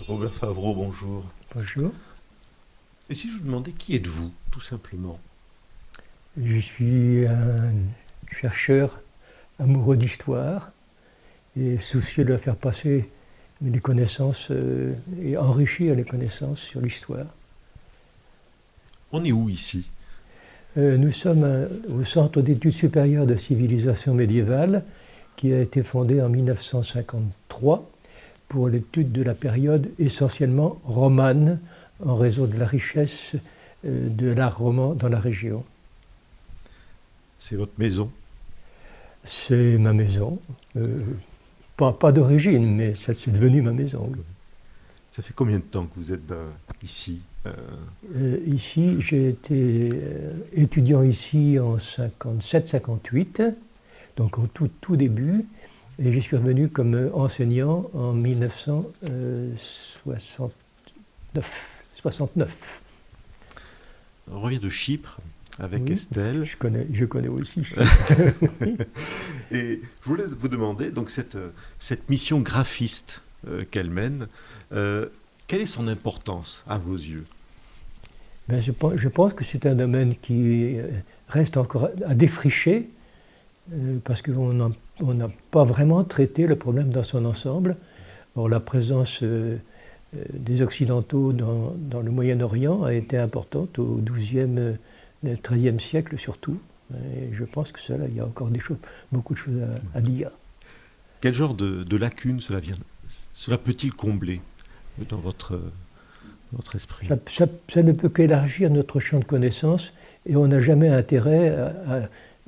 Robert Favreau, bonjour. Bonjour. Et si je vous demandais qui êtes-vous, tout simplement? Je suis un chercheur amoureux d'histoire et soucieux de faire passer les connaissances euh, et enrichir les connaissances sur l'histoire. On est où ici? Euh, Nous sommes euh, au Centre d'études supérieures de civilisation médiévale qui a été fondé en 1953 pour l'étude de la période essentiellement romane en raison de la richesse euh, de l'art roman dans la région. C'est votre maison? C'est ma maison. Euh, pas pas d'origine, mais ça- c'est devenu ma maison. oui. Ça fait combien de temps que vous êtes euh, ici Euh, Euh, ici, j'ai été étudiant ici en 57-58, donc au tout, tout début, et je suis revenu comme enseignant en 1969. 69. On revient de Chypre avec Oui. Estelle. Je connais, je connais aussi. Et je voulais vous demander, donc cette, cette mission graphiste euh, qu'elle mène, euh, quelle est son importance à vos yeux? Ben, je, pense, je pense que c'est un domaine qui euh, reste encore à défricher, euh, parce qu'on n'a on n'a pas vraiment traité le problème dans son ensemble. Or, la présence euh, euh, des Occidentaux dans, dans le Moyen-Orient a été importante au XIIe, euh, XIIIe siècle surtout. Et je pense que cela, il y a encore des choses, beaucoup de choses à, à dire. Quel genre de, de lacunes cela, vient, cela peut-il combler dans votre, votre esprit? Ça, ça- ça ne peut qu'élargir notre champ de connaissances et on n'a jamais intérêt à, à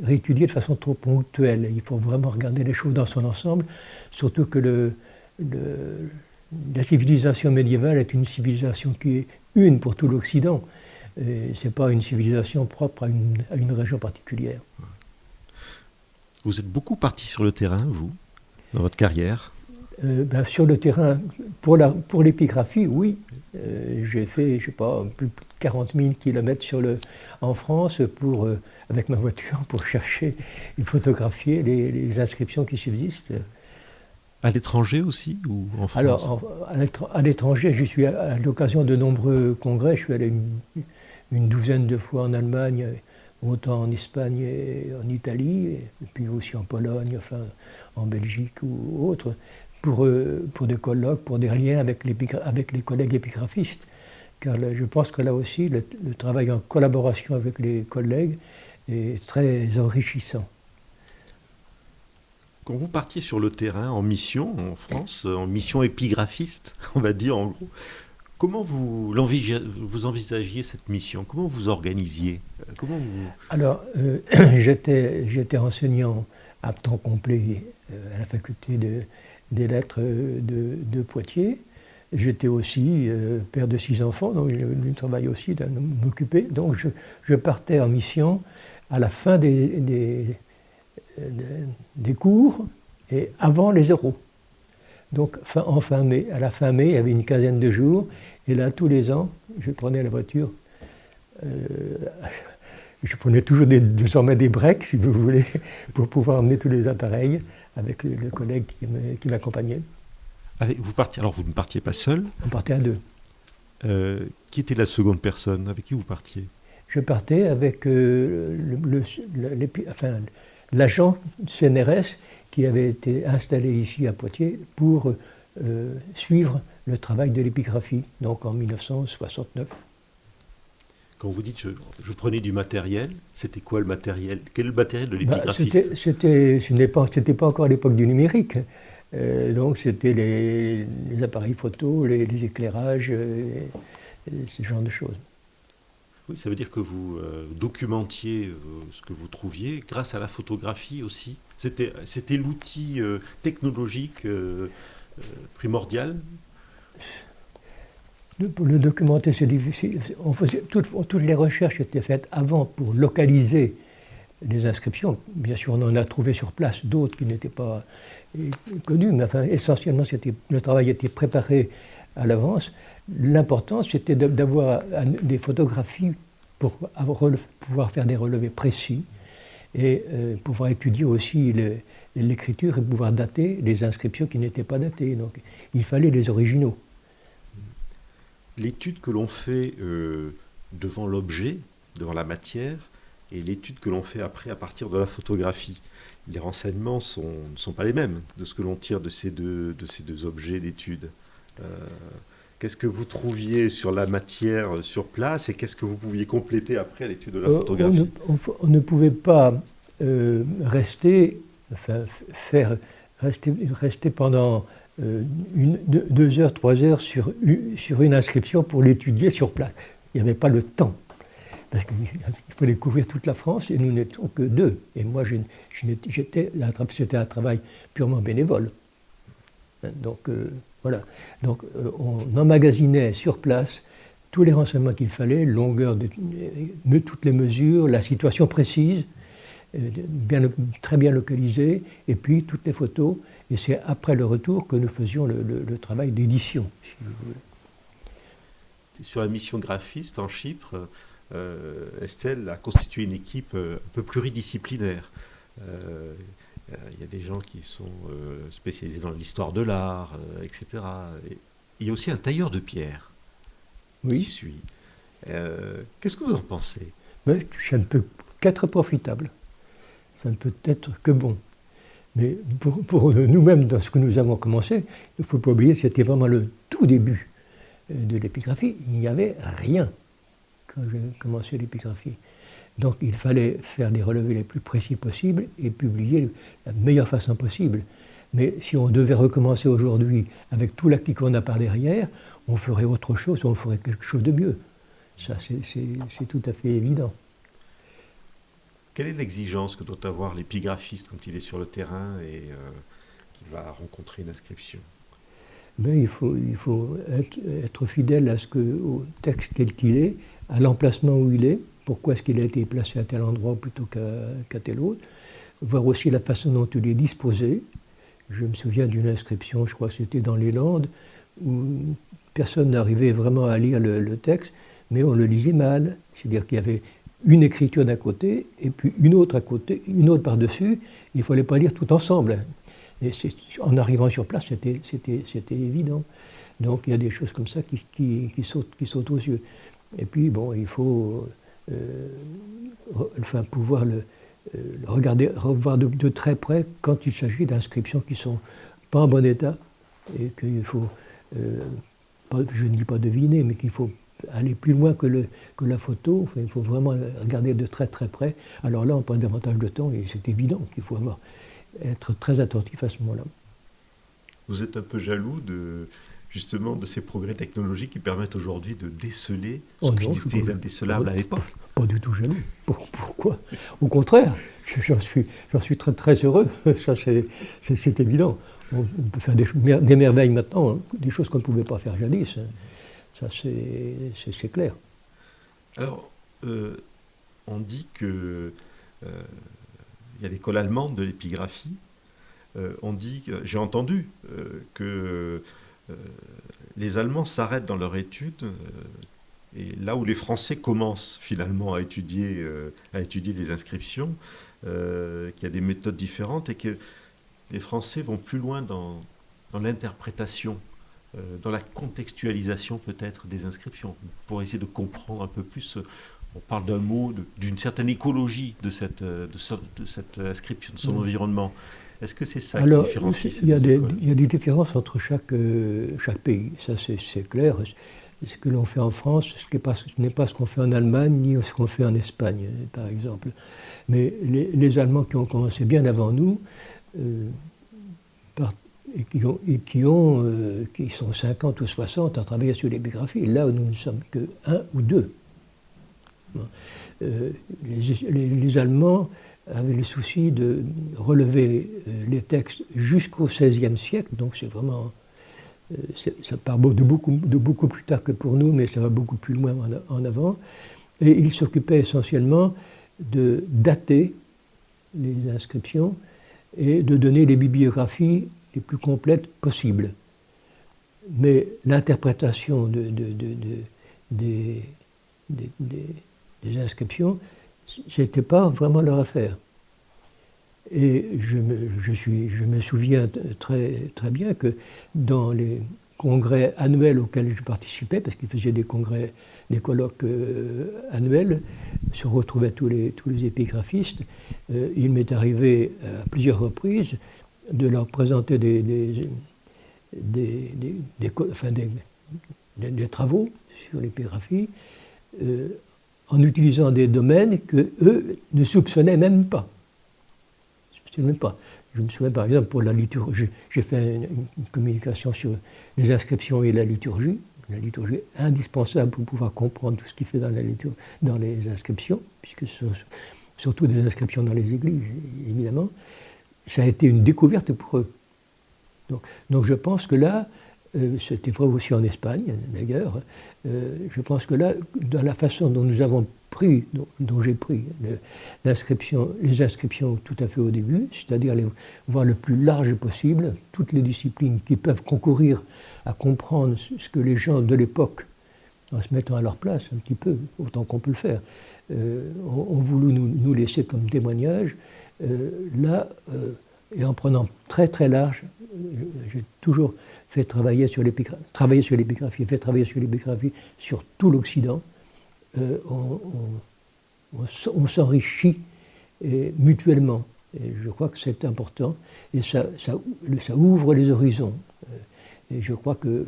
réétudier de façon trop ponctuelle. Il faut vraiment regarder les choses dans son ensemble, surtout que la civilisation médiévale est une civilisation qui est une pour tout l'Occident. Ce n'est pas une civilisation propre à une région particulière. Vous êtes beaucoup parti sur le terrain, vous, dans votre carrière Euh, ben, sur le terrain, pour la- pour l'épigraphie, oui. Euh, J'ai fait, je sais pas, plus de 40 000 kilomètres sur le, en France pour, euh, avec ma voiture pour chercher et photographier les, les inscriptions qui subsistent. À l'étranger aussi ou en France? Alors, en- à l'étr- à l'étranger, je suis à, à l'occasion de nombreux congrès. Je suis allé une, une douzaine de fois en Allemagne, autant en Espagne et en Italie, et puis aussi en Pologne, enfin en Belgique ou autre, pour, euh, pour des colloques, pour des liens avec avec les collègues épigraphistes. Car là, je pense que là aussi, le, le travail en collaboration avec les collègues est très enrichissant. Quand vous partiez sur le terrain en mission en France, euh, en mission épigraphiste, on va dire en gros, comment vous, vous envisagiez cette mission? Comment vous organisiez? Comment vous... Alors, euh, j'étais j'étais enseignant à temps complet euh, à la faculté de- des lettres euh, de, Poitiers. J'étais aussi euh, père de six enfants, donc le travail aussi de m'occuper. Donc, je, je partais en mission à la fin des cours et avant les euros. Donc, fin- en fin mai, à la fin mai, il y avait une quinzaine de jours. Et là, tous les ans, je prenais la voiture euh, je prenais toujours des, désormais des breaks, si vous voulez, pour pouvoir emmener tous les appareils avec le, le collègue qui m'accompagnait. Vous partiez, alors vous ne partiez pas seul. On partait à deux. Euh, qui était la seconde personne? Avec qui vous partiez? Je partais avec euh, le- le- le- l'épi- enfin, l'agent CNRS qui avait été installé ici à Poitiers pour euh, suivre le travail de l'épigraphie, donc en 1969. Quand vous dites je, je prenais du matériel, c'était quoi le matériel? Quel est le matériel de Bah, l'épigraphiste? c'était, c'était, pas, pas encore l'époque du numérique. Euh, donc c'était les, les appareils photo, les, les éclairages, euh, ce genre de choses. Oui, ça veut dire que vous euh, documentiez ce que vous trouviez grâce à la photographie aussi? C'était, c'était l'outil technologique primordial? Le- documenter, c'est difficile. Toutes, les recherches étaient faites avant pour localiser les inscriptions. Bien sûr, on en a trouvé sur place d'autres qui n'étaient pas euh, connues, mais enfin, essentiellement, le travail était préparé à l'avance. L'important, c'était d'avoir un- des photographies pour pouvoir faire des relevés précis et euh, pouvoir étudier aussi l'écriture et pouvoir dater les inscriptions qui n'étaient pas datées. Donc, il fallait les originaux. L'étude que l'on fait euh, devant l'objet, devant la matière, et l'étude que l'on fait après à partir de la photographie. Les renseignements sont, ne sont pas les mêmes de ce que l'on tire de ces deux, de ces deux objets d'étude. Euh, qu'est-ce que vous trouviez sur la matière sur place et qu'est-ce que vous pouviez compléter après à l'étude de la photographie on ne, pouvait pas rester, enfin, faire, rester, rester pendant euh, une, deux, heures, trois heures sur, sur une inscription pour l'étudier sur place. Il n'y avait pas le temps. Parce qu'il fallait couvrir toute la France et nous n'étions que deux. Et moi, c'était un travail purement bénévole. Donc euh, voilà. Donc euh, on emmagasinait sur place tous les renseignements qu'il fallait, longueur de, toutes les mesures, la situation précise, très bien localisée, et puis toutes les photos. Et c'est après le retour que nous faisions le, travail d'édition, si vous voulez. Sur la mission graphiste en Chypre, euh, Estelle a constitué une équipe euh, un peu pluridisciplinaire. Euh, il y a des gens qui sont spécialisés dans l'histoire de l'art, etc. il y a aussi un tailleur de pierre oui. qui suit. Qu'est-ce que vous en pensez? Mais, Ça ne peut qu'être profitable. Ça ne peut être que bon. Mais pour, nous-mêmes, dans ce que nous avons commencé, il ne faut pas oublier que c'était vraiment le tout début euh, de l'épigraphie. Il n'y avait rien quand j'ai commencé l'épigraphie. Donc il fallait faire les relevés les plus précis possibles et publier de la meilleure façon possible. Mais si on devait recommencer aujourd'hui avec tout l'acquis qu'on a par derrière, on ferait autre chose, on ferait quelque chose de mieux. Ça, c'est tout à fait évident. Quelle est l'exigence que doit avoir l'épigraphiste quand il est sur le terrain et euh, qu'il va rencontrer une inscription? Ben, il, faut, être, fidèle à ce que, au texte tel qu'il est, à l'emplacement où il est, pourquoi est-ce qu'il a été placé à tel endroit plutôt qu'à tel autre, voir aussi la façon dont il est disposé. Je me souviens d'une inscription, je crois que c'était dans les Landes, où personne n'arrivait vraiment à lire le, le, texte, mais on le lisait mal. C'est-à-dire qu'il y avait une écriture d'un côté et puis une autre à côté, une autre par-dessus. Il ne fallait pas lire tout ensemble. En arrivant sur place, c'était évident. Donc il y a des choses comme ça qui, sautent, aux yeux. Et puis, bon, il faut euh, pouvoir le, euh, regarder, revoir de, très près quand il s'agit d'inscriptions qui ne sont pas en bon état et qu'il faut, euh, je ne dis pas deviner, mais qu'il faut aller plus loin que, le, que la photo. il faut vraiment regarder de très très près. Alors là, on prend davantage de temps et c'est évident qu'il faut avoir, être très attentif à ce moment-là. Vous êtes un peu jaloux de justement de ces progrès technologiques qui permettent aujourd'hui de déceler ce oh qui était indécelable à l'époque. Pas du tout jaloux. Pourquoi? Au contraire, j'en suis, suis très très heureux. Ça, c'est évident. On peut faire des, des merveilles maintenant, hein. des choses qu'on ne pouvait pas faire jadis. Hein. Ça, c'est clair. Alors, euh, on dit que euh, il y a l'école allemande de l'épigraphie. Euh, on dit, j'ai entendu que les Allemands s'arrêtent dans leur étude et là où les Français commencent finalement à étudier, à étudier des inscriptions, qu'il y a des méthodes différentes et que les Français vont plus loin dans, dans l'interprétation dans la contextualisation peut-être des inscriptions, pour essayer de comprendre un peu plus. Euh, on parle d'un mot, d'une certaine écologie de cette, euh, de, cette inscription, de son environnement. Est-ce que c'est ça qui différencie il y, a des, il y a des différences entre chaque, chaque pays, ça c'est clair. Ce que l'on fait en France, ce n'est pas, ce qu'on fait en Allemagne, ni ce qu'on fait en Espagne, par exemple. Mais les, les, Allemands qui ont commencé bien avant nous, et qui, ont, euh, qui sont 50 ou 60 à travailler sur les biographies, là où nous ne sommes que un ou deux. Euh, les, Allemands avaient le souci de relever euh, les textes jusqu'au XVIe siècle, donc c'est vraiment. ça part de beaucoup, de beaucoup plus tard que pour nous, mais ça va beaucoup plus loin en, avant. Et ils s'occupaient essentiellement de dater les inscriptions et de donner les bibliographies les plus complètes possibles. Mais l'interprétation de, des, des, inscriptions, ce n'était pas vraiment leur affaire. Et je me, suis, je me souviens très, bien que dans les, congrès annuels auxquels je participais, parce qu'il faisait des congrès, des colloques euh, annuels, se retrouvaient tous les, tous les épigraphistes. Euh, il m'est arrivé à plusieurs reprises de leur présenter des, des, des, travaux sur l'épigraphie euh, en utilisant des domaines que eux ne soupçonnaient même pas. Même pas. Je me souviens par exemple pour la liturgie, j'ai fait une, communication sur les inscriptions et la liturgie. La liturgie est indispensable pour pouvoir comprendre tout ce qui fait dans, la dans les inscriptions, puisque ce sont surtout des inscriptions dans les églises, évidemment. Ça a été une découverte pour eux. Donc, je pense que là, euh, c'était vrai aussi en Espagne d'ailleurs, euh, je pense que là, dans la façon dont nous avons pris, dont, j'ai pris les inscriptions tout à fait au début, c'est-à-dire les voir le plus large possible, toutes les disciplines qui peuvent concourir à comprendre ce que les gens de l'époque, en se mettant à leur place un petit peu, autant qu'on peut le faire, euh, ont, voulu nous, laisser comme témoignage, euh, là, euh, et en prenant très très large, j'ai toujours fait travailler sur l'épigraphie, fait travailler sur l'épigraphie sur tout l'Occident, euh, on, s'enrichit mutuellement. Et je crois que c'est important et ça, ouvre les horizons. Euh, et je crois que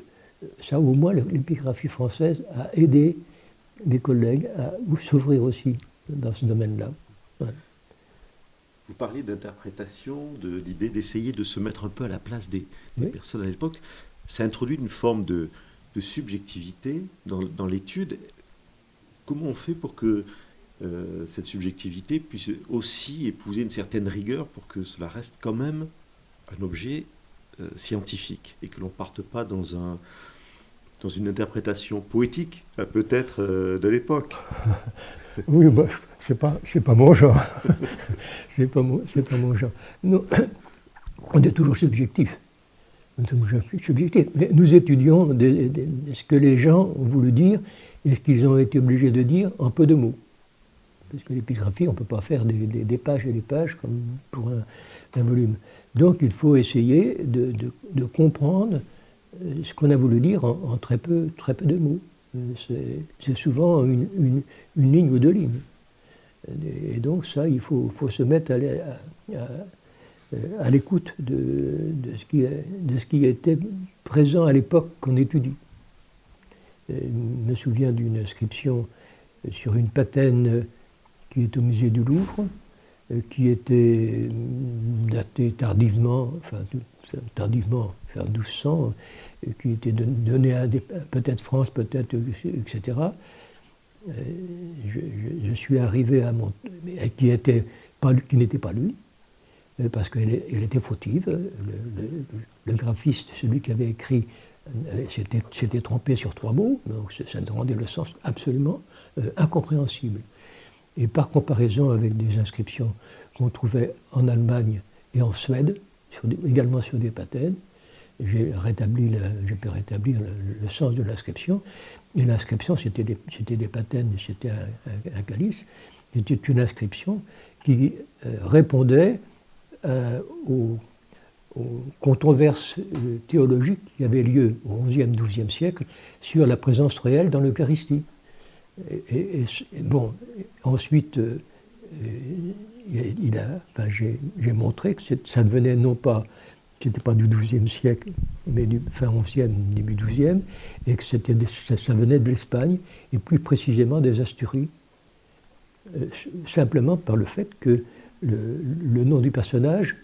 ça, au moins, l'épigraphie française a aidé mes collègues à s'ouvrir aussi dans ce domaine-là. Vous parlez d'interprétation, de l'idée d'essayer de se mettre un peu à la place des, personnes à l'époque. Ça introduit une forme de, subjectivité dans, dans l'étude. Comment on fait pour que euh, cette subjectivité puisse aussi épouser une certaine rigueur pour que cela reste quand même un objet euh, scientifique et que l'on ne parte pas dans, un, dans une interprétation poétique, euh, peut-être, de l'époque? Oui, bah, c'est pas, pas mon genre. c'est pas, mon, pas mon genre. On est toujours subjectif. Nous sommes. Nous étudions ce que les gens ont voulu dire et ce qu'ils ont été obligés de dire en peu de mots. Parce que l'épigraphie, on ne peut pas faire des, pages et des pages comme pour un, volume. Donc il faut essayer de, comprendre euh, ce qu'on a voulu dire en, très, peu, très peu de mots. Euh, c'est souvent une, ligne ou deux lignes. Et donc ça, il faut, se mettre à, l'écoute de, ce qui, de ce qui était présent à l'époque qu'on étudie. Je me souviens d'une inscription sur une patène qui est au musée du Louvre, qui était datée tardivement, enfin tardivement, vers 1200, qui était donnée à peut-être France, peut-être, etc. Je, suis arrivé à mon... qui n'était pas, lui, parce qu'elle était fautive. le, graphiste, celui qui avait écrit s'était trompé sur trois mots, donc ça rendait le sens absolument euh, incompréhensible. Et par comparaison avec des inscriptions qu'on trouvait en Allemagne et en Suède, également sur des patènes, j'ai rétabli pu rétablir le, sens de l'inscription. Et l'inscription, c'était des, des, patènes, c'était un, calice. C'était une inscription qui euh, répondait euh, aux controverses euh, théologiques qui avaient lieu au XIe, XIIe siècle sur la présence réelle dans l'Eucharistie. Et, bon, ensuite, il a, enfin, j'ai montré que ça devenait non pas, c'était pas du XIIe siècle, mais du fin XIe, début XIIe, et que ça, venait de l'Espagne, et plus précisément des Asturies, euh, simplement par le fait que le, le nom du personnage,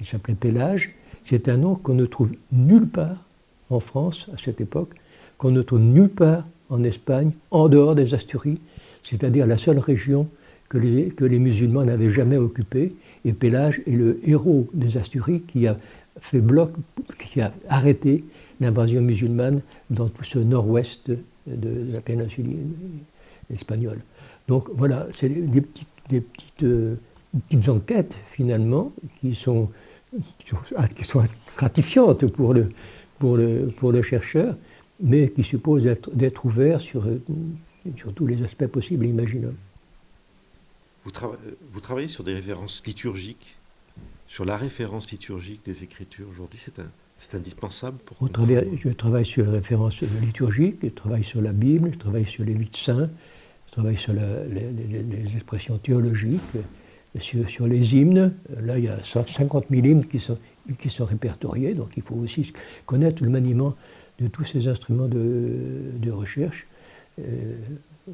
il s'appelait Pélage, c'est un nom qu'on ne trouve nulle part en France à cette époque, qu'on ne trouve nulle part en Espagne, en dehors des Asturies, c'est-à-dire la seule région que les, que les musulmans n'avaient jamais occupée. Et Pélage est le héros des Asturies qui a fait bloc, qui a arrêté l'invasion musulmane dans tout ce nord-ouest de, la péninsule espagnole. Donc voilà, c'est des petites, euh, petites enquêtes finalement qui sont qui sont gratifiantes pour le, pour le, pour le chercheur, mais qui supposent d'être ouverts sur, sur tous les aspects possibles et imaginables. Vous, vous, travaillez sur des références liturgiques, sur la référence liturgique des Écritures. Aujourd'hui, c'est indispensable pour On Je travaille sur les références liturgiques, je travaille sur la Bible, je travaille sur les huit saints, je travaille sur les, expressions théologiques, sur, les hymnes. Là, il y a 50 000 hymnes qui sont, qui sont répertoriés, donc il faut aussi connaître le maniement de tous ces instruments de, recherche. Euh,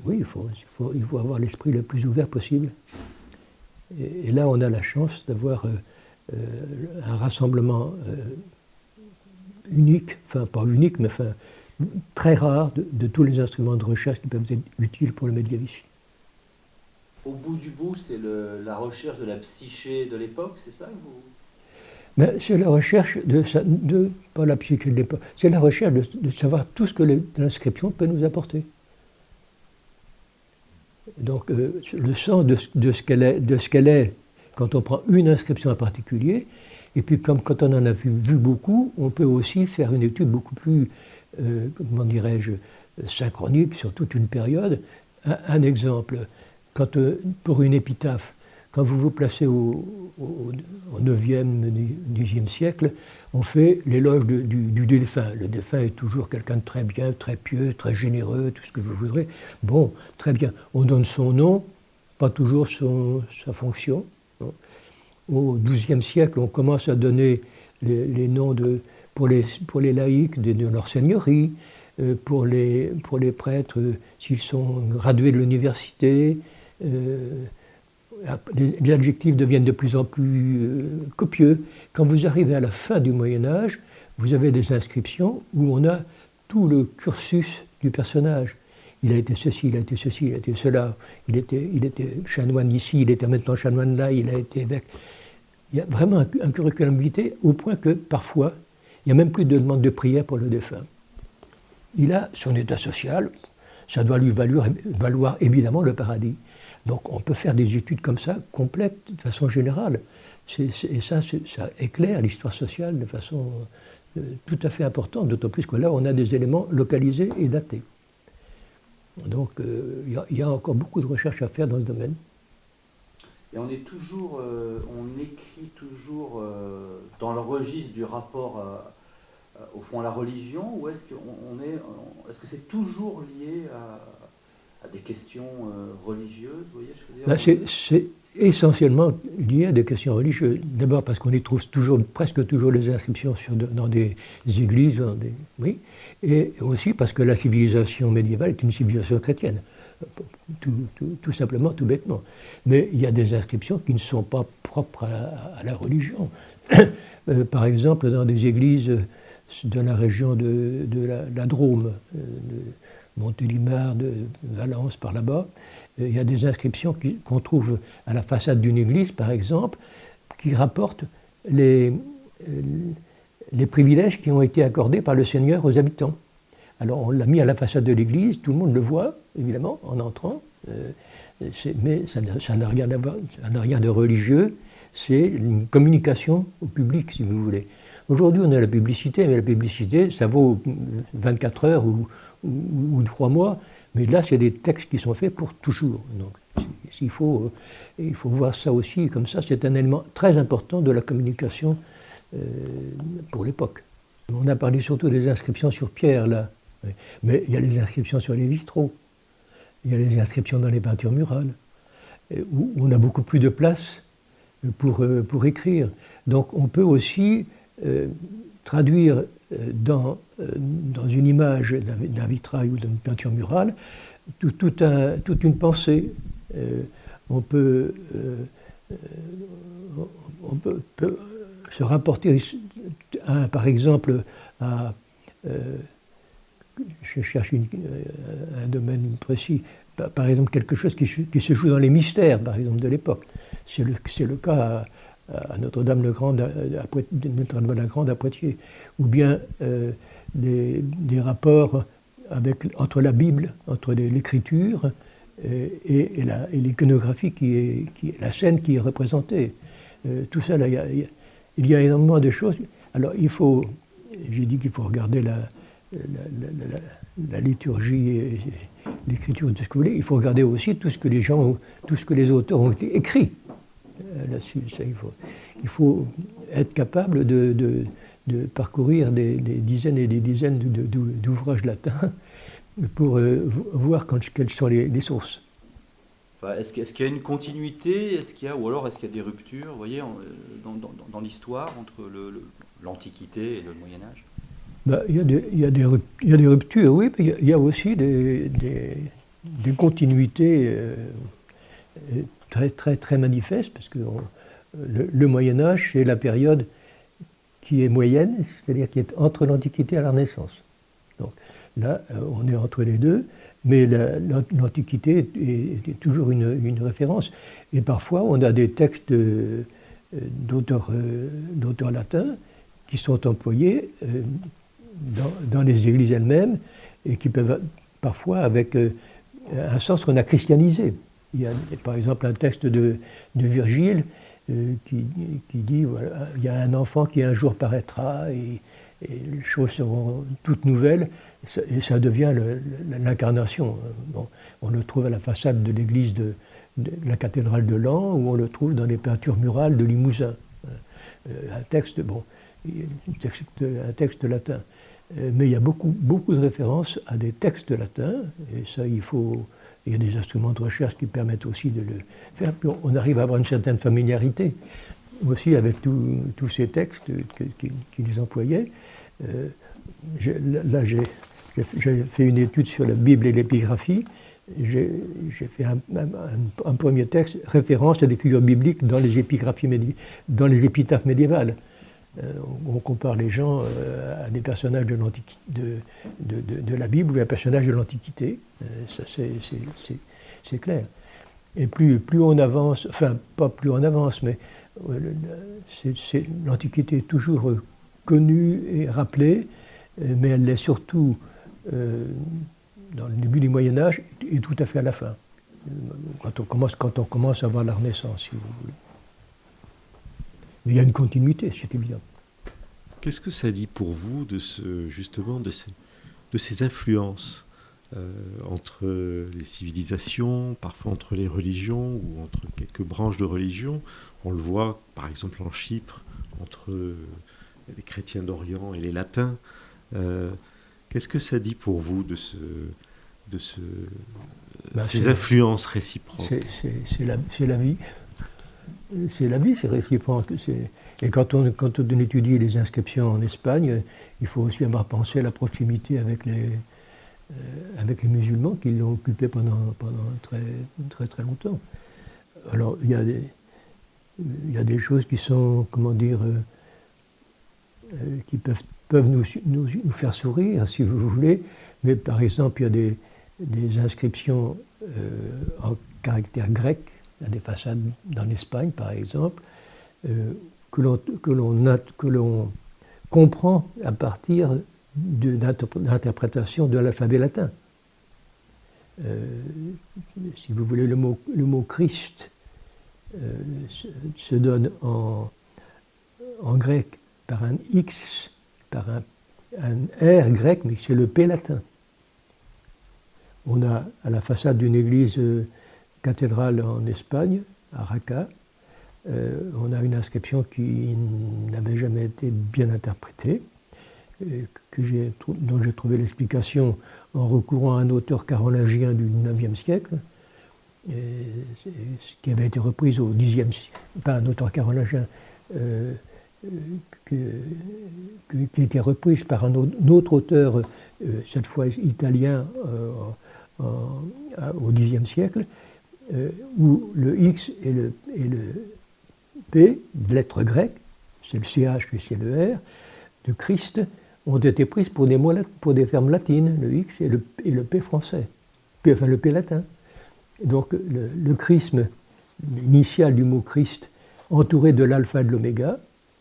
oui, il faut, il, faut, il faut avoir l'esprit le plus ouvert possible. Et, là, on a la chance d'avoir euh, un rassemblement unique, enfin pas unique, mais enfin très rare de, tous les instruments de recherche qui peuvent être utiles pour le médiévisme. Au bout du bout, c'est la recherche de la psyché de l'époque, c'est ça c'est la recherche de, de, pas la psyché de l'époque, c'est la recherche de, savoir tout ce que l'inscription peut nous apporter. Donc euh, le sens de, ce qu'elle est, de ce qu'elle est quand on prend une inscription en particulier, et puis comme quand on en a vu, beaucoup, on peut aussi faire une étude beaucoup plus, euh, comment dirais-je, synchronique sur toute une période. Un, exemple, quand, euh, pour une épitaphe, quand vous vous placez au, au, 9e, 10e siècle, on fait l'éloge du, du, défunt. Le défunt est toujours quelqu'un de très bien, très pieux, très généreux, tout ce que vous voudrez. Bon, très bien. On donne son nom, pas toujours sa fonction. Au XIIe siècle, on commence à donner les, noms pour, les, laïcs de, leur seigneurie, euh, pour, les, pour les prêtres euh, s'ils sont gradués de l'université. Euh, les, adjectifs deviennent de plus en plus copieux. Quand vous arrivez à la fin du Moyen Âge, vous avez des inscriptions où on a tout le cursus du personnage. Il a été ceci, il a été ceci, il a été cela, il était, chanoine ici, il était maintenant chanoine là, il a été évêque. Il y a vraiment un, curriculum vitae au point que parfois, il n'y a même plus de demande de prière pour le défunt. Il a son état social, ça doit lui valoir, valoir évidemment le paradis. Donc on peut faire des études comme ça, complètes, de façon générale. et ça, ça éclaire l'histoire sociale de façon euh, tout à fait importante, d'autant plus que là, on a des éléments localisés et datés. Donc euh, il y, a encore beaucoup de recherches à faire dans ce domaine. Et on est toujours, euh, on écrit toujours euh, dans le registre du rapport au fond à la religion, ou est-ce qu'on est, est-ce que c'est toujours lié à, des questions religieuses, vous voyez, je c'est, essentiellement lié à des questions religieuses. D'abord parce qu'on y trouve toujours, presque toujours les inscriptions dans des églises, oui, et aussi parce que la civilisation médiévale est une civilisation chrétienne tout, simplement, tout bêtement. Mais il y a des inscriptions qui ne sont pas propres à, la religion. Euh, par exemple, dans des églises de la région de, la, Drôme, euh, Montélimar, de Valence, par là-bas, euh, il y a des inscriptions qu'on trouve à la façade d'une église, par exemple, qui rapportent les, les privilèges qui ont été accordés par le Seigneur aux habitants. Alors on l'a mis à la façade de l'église, tout le monde le voit, évidemment, en entrant, euh, mais ça n'a rien, rien, de religieux, c'est une communication au public, si vous voulez. Aujourd'hui, on a la publicité, mais la publicité, ça vaut 24 heures ou, ou, 3 mois, mais là, c'est des textes qui sont faits pour toujours. Donc, il faut, euh, il faut voir ça aussi, comme ça, c'est un élément très important de la communication euh, pour l'époque. On a parlé surtout des inscriptions sur pierre, là. Mais il y a les inscriptions sur les vitraux, il y a les inscriptions dans les peintures murales, où on a beaucoup plus de place pour, euh, pour écrire. Donc on peut aussi euh, traduire euh, dans, dans une image d'un vitrail ou d'une peinture murale toute une pensée. on peut, on peut, se rapporter, par exemple, à je cherche euh, un domaine précis, par exemple quelque chose qui, se joue dans les mystères, par exemple, de l'époque. C'est le, cas à, Notre-Dame-la-Grande à, à, Poitiers, ou bien euh, des, rapports entre la Bible, entre l'écriture euh, et, et l'iconographie, qui est, la scène qui est représentée. tout ça, il y, a, énormément de choses. Alors, il faut, j'ai dit qu'il faut regarder la, la, liturgie et l'écriture, tout ce que vous voulez, il faut regarder aussi tout ce que les gens, tout ce que les auteurs ont écrit euh, là-dessus. Il faut, il faut être capable de, de parcourir des, dizaines et des dizaines d'ouvrages latins pour euh, voir quelles sont les, sources. est-ce qu'il y a une continuité est-ce qu'il y a, Ou alors est-ce qu'il y a des ruptures vous voyez, dans, l'histoire entre l'Antiquité et le Moyen Âge bah, il, y a des, il, y a des, il, y a des, ruptures, oui, mais il y a, aussi des, des continuités euh, très, très, très manifestes, parce que le, Moyen Âge, c'est la période qui est moyenne, c'est-à-dire qui est entre l'Antiquité et la Renaissance. Donc là, euh, on est entre les deux, mais l'Antiquité est, toujours une, référence. Et parfois, on a des textes euh, d'auteurs latins qui sont employés dans, les églises elles-mêmes et qui peuvent parfois avec euh, un sens qu'on a christianisé. Il y a par exemple un texte de, Virgile euh, qui, dit il y a un enfant qui un jour paraîtra et, les choses seront toutes nouvelles et ça devient l'incarnation. On le trouve à la façade de l'église de, la cathédrale de Lens ou on le trouve dans les peintures murales de Limousin. Euh, un texte, bon, un texte, un latin. Euh, mais il y a beaucoup, beaucoup de références à des textes latins, et ça, il faut. Il y a des instruments de recherche qui permettent aussi de le faire. on arrive à avoir une certaine familiarité aussi avec tous ces textes qu'ils employaient. Euh, là, j'ai fait une étude sur la Bible et l'épigraphie. J'ai fait un, un, premier texte, référence à des figures bibliques dans les épigraphies dans les épitaphes médiévales. Euh, on compare les gens euh, à des personnages de, la Bible ou à des personnages de l'Antiquité. Euh, ça, c'est clair. Et plus, on avance, enfin, pas plus on avance, mais l'Antiquité est toujours connue et rappelée, mais elle l'est surtout dans le début du Moyen Âge et tout à fait à la fin, quand on commence, quand on commence à voir la Renaissance, si vous voulez. Mais il y a une continuité, c'est évident. Qu'est-ce que ça dit pour vous de ce, justement de ces, de ces influences euh, entre les civilisations, parfois entre les religions ou entre quelques branches de religion? On le voit par exemple en Chypre, entre les chrétiens d'Orient et les latins. Euh, qu'est-ce que ça dit pour vous de, ce, de ce, ben, ces influences réciproques? C'est la, la vie c'est la vie, c'est réciproque. Et quand on, quand on étudie les inscriptions en Espagne, il faut aussi avoir pensé à la proximité avec les, euh, avec les musulmans qui l'ont occupé pendant, pendant très, très très longtemps. Alors il y a des, y a des choses qui sont, comment dire, euh, euh, qui peuvent, peuvent nous, nous, nous, faire sourire, si vous voulez, mais par exemple, il y a des, des inscriptions en caractère grec a des façades dans l'Espagne, par exemple, euh, que l'on comprend à partir de l'interprétation de l'alphabet latin. Euh, si vous voulez, le mot, Christ euh, se, donne en, en, grec par un X, par un, un R grec, mais c'est le P latin. On a à la façade d'une église cathédrale en Espagne, à Raqqa. Euh, on a une inscription qui n'avait jamais été bien interprétée, que dont j'ai trouvé l'explication en recourant à un auteur carolingien du IXe siècle, qui avait été reprise au Xe siècle, pas un auteur carolingien, euh, qui était reprise par un autre auteur, euh, cette fois italien, au Xe siècle, euh, où le X et le, P, lettres grecques, c'est le CH et c'est le R, de Christ, ont été prises pour des, mots, pour des fermes latines, le X et le, P français, enfin le P latin. Donc le, le chrisme, l'initiale du mot Christ, entouré de l'alpha et de l'oméga,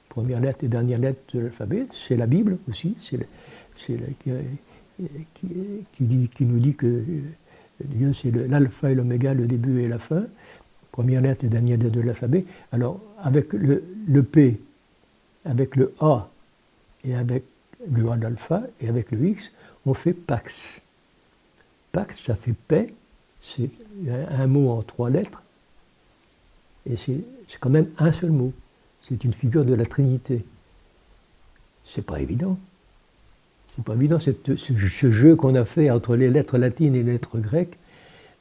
première lettre et dernière lettre de l'alphabet, c'est la Bible aussi, c'est qui, nous dit que Dieu, c'est l'alpha et l'oméga, le début et la fin, première lettre et dernière lettre de l'alphabet. Alors, avec le, le, P, avec le A et avec le A d'alpha et avec le X, on fait Pax. Pax, ça fait paix, c'est un mot en trois lettres, et c'est quand même un seul mot. C'est une figure de la Trinité. c'est pas évident. C'est pas évident, ce, jeu qu'on a fait entre les lettres latines et les lettres grecques,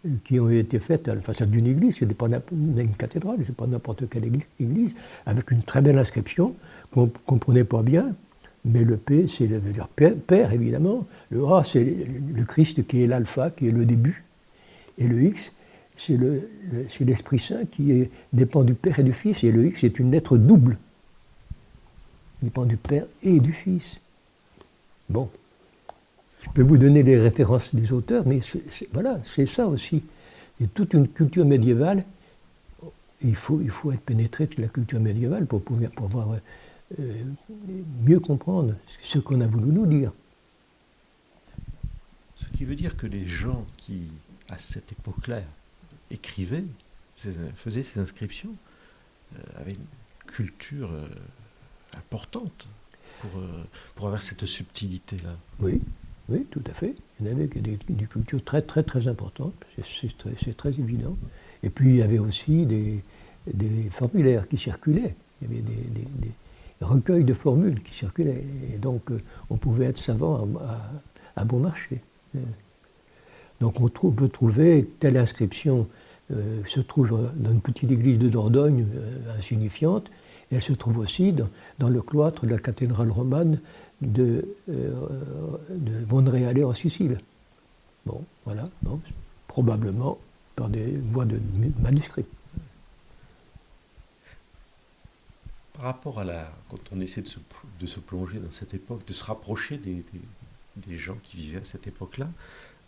euh, qui ont été faites à la façade d'une église, ce n'est pas une cathédrale, ce n'est pas n'importe quelle église, avec une très belle inscription qu'on ne comprenait pas bien, mais le P, c'est le père, évidemment, le A, c'est le Christ qui est l'alpha, qui est le début, et le X, c'est l'Esprit Saint qui dépend du Père et du Fils, et le X est une lettre double, dépend du Père et du Fils. Bon, je peux vous donner les références des auteurs, mais voilà, c'est ça aussi. Il toute une culture médiévale. Il faut, il faut être pénétré de la culture médiévale pour pouvoir, euh, mieux comprendre ce qu'on a voulu nous dire. Ce qui veut dire que les gens qui, à cette époque-là, écrivaient, faisaient ces inscriptions, euh, avaient une culture euh, importante pour, pour avoir cette subtilité-là. Oui, oui, tout à fait. Il y en avait des, des cultures très, très, très importantes, c'est très, évident. Et puis, il y avait aussi des, formulaires qui circulaient. Il y avait des, recueils de formules qui circulaient. Et donc, euh, on pouvait être savant à, bon marché. Euh, donc, on peut trouver telle inscription euh, se trouve dans une petite église de Dordogne insignifiante, et elle se trouve aussi dans, le cloître de la cathédrale romane de, euh, de Monréal en Sicile. Bon, voilà, probablement par des voies de manuscrits. Par rapport à la. Quand on essaie de se, plonger dans cette époque, de se rapprocher des, des, gens qui vivaient à cette époque-là,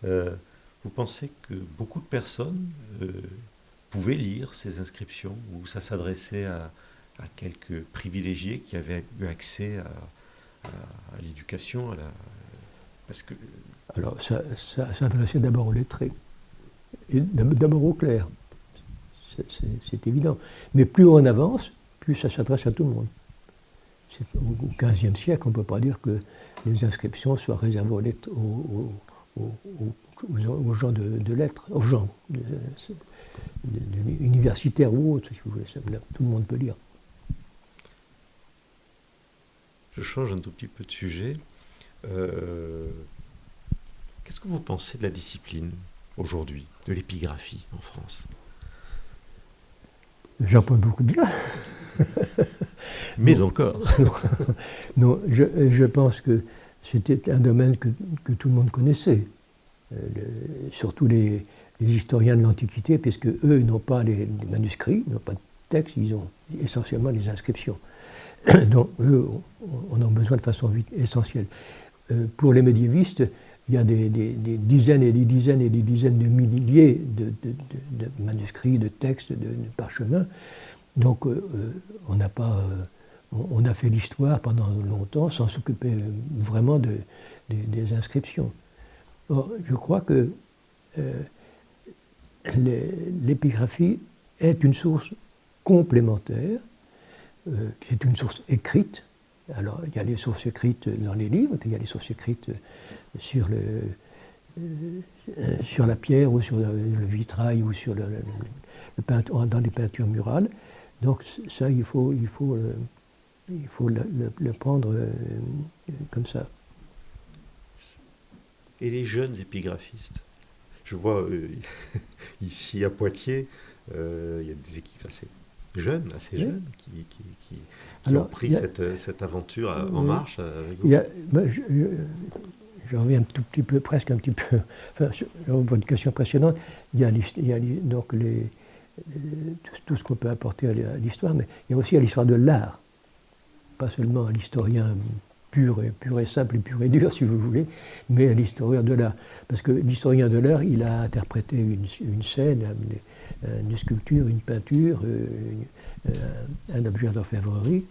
euh, vous pensez que beaucoup de personnes euh, pouvaient lire ces inscriptions ou ça s'adressait à, à, quelques privilégiés qui avaient eu accès à, l'éducation, à la... parce que... Alors, ça, s'adressait d'abord aux lettrés, et d'abord au clerc, c'est évident. Mais plus on avance, plus ça s'adresse à tout le monde. Au XVe siècle, on ne peut pas dire que les inscriptions soient réservées aux, aux, gens de, lettres, aux gens universitaires ou autres, si vous voulez. Tout le monde peut lire. Je change un tout petit peu de sujet. Euh, qu'est-ce que vous pensez de la discipline aujourd'hui, de l'épigraphie en France? J'en pense beaucoup bien. Mais encore. non, je, pense que c'était un domaine que, tout le monde connaissait. Euh, surtout les, historiens de l'Antiquité, puisque eux n'ont pas les, les manuscrits, n'ont pas de textes, ils ont essentiellement les inscriptions. dont eux, on a besoin de façon essentielle. Euh, pour les médiévistes, il y a des, dizaines et des dizaines et des dizaines de milliers de, manuscrits, de textes, de, parchemins. Donc euh, euh, on n'a pas, on, a fait l'histoire pendant longtemps sans s'occuper vraiment des inscriptions. Or, je crois que l'épigraphie est une source complémentaire euh, c'est une source écrite. Alors, il y a les sources écrites dans les livres, il y a les sources écrites sur, le, euh, sur la pierre ou sur le, vitrail ou sur le, dans les peintures murales. Donc, ça, il faut, il faut, euh, il faut le, prendre comme ça. Et les jeunes épigraphistes Je vois ici à Poitiers, il y a des équipes assez jeunes, assez jeunes, qui, qui, ont pris cette, cette, aventure en marche avec vous. Ben, je, reviens un tout petit peu, presque un petit peu, enfin, sur votre question précédente, il y a, il y a donc les, tout, ce qu'on peut apporter à l'histoire, mais il y a aussi à l'histoire de l'art, pas seulement à l'historien pur et, pur et simple et pur et dur, si vous voulez, mais à l'historien de l'art. Parce que l'historien de l'art, il a interprété une, une scène, euh, une sculpture, une peinture, euh, euh, un objet d'orfèvrerie.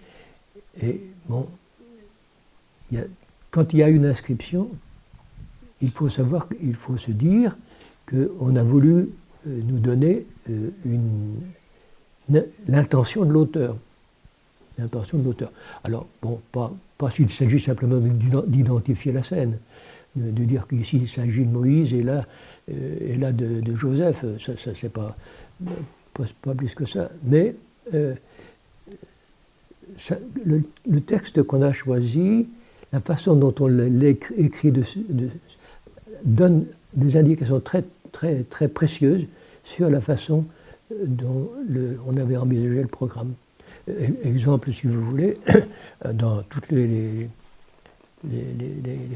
Et bon, quand il y a une inscription, il faut savoir, il faut se dire qu'on a voulu nous donner l'intention de l'auteur. L'intention de l'auteur. Alors, bon, pas, pas s'il s'agit simplement d'identifier la scène, de, dire qu'ici il s'agit de Moïse et là, et là de, Joseph, ça, ça c'est pas, pas, plus que ça. Mais euh, le, texte qu'on a choisi, la façon dont on l'écrit donne des indications très, très, très précieuses sur la façon dont on avait envisagé le programme. E-, exemple, si vous voulez, dans toutes les,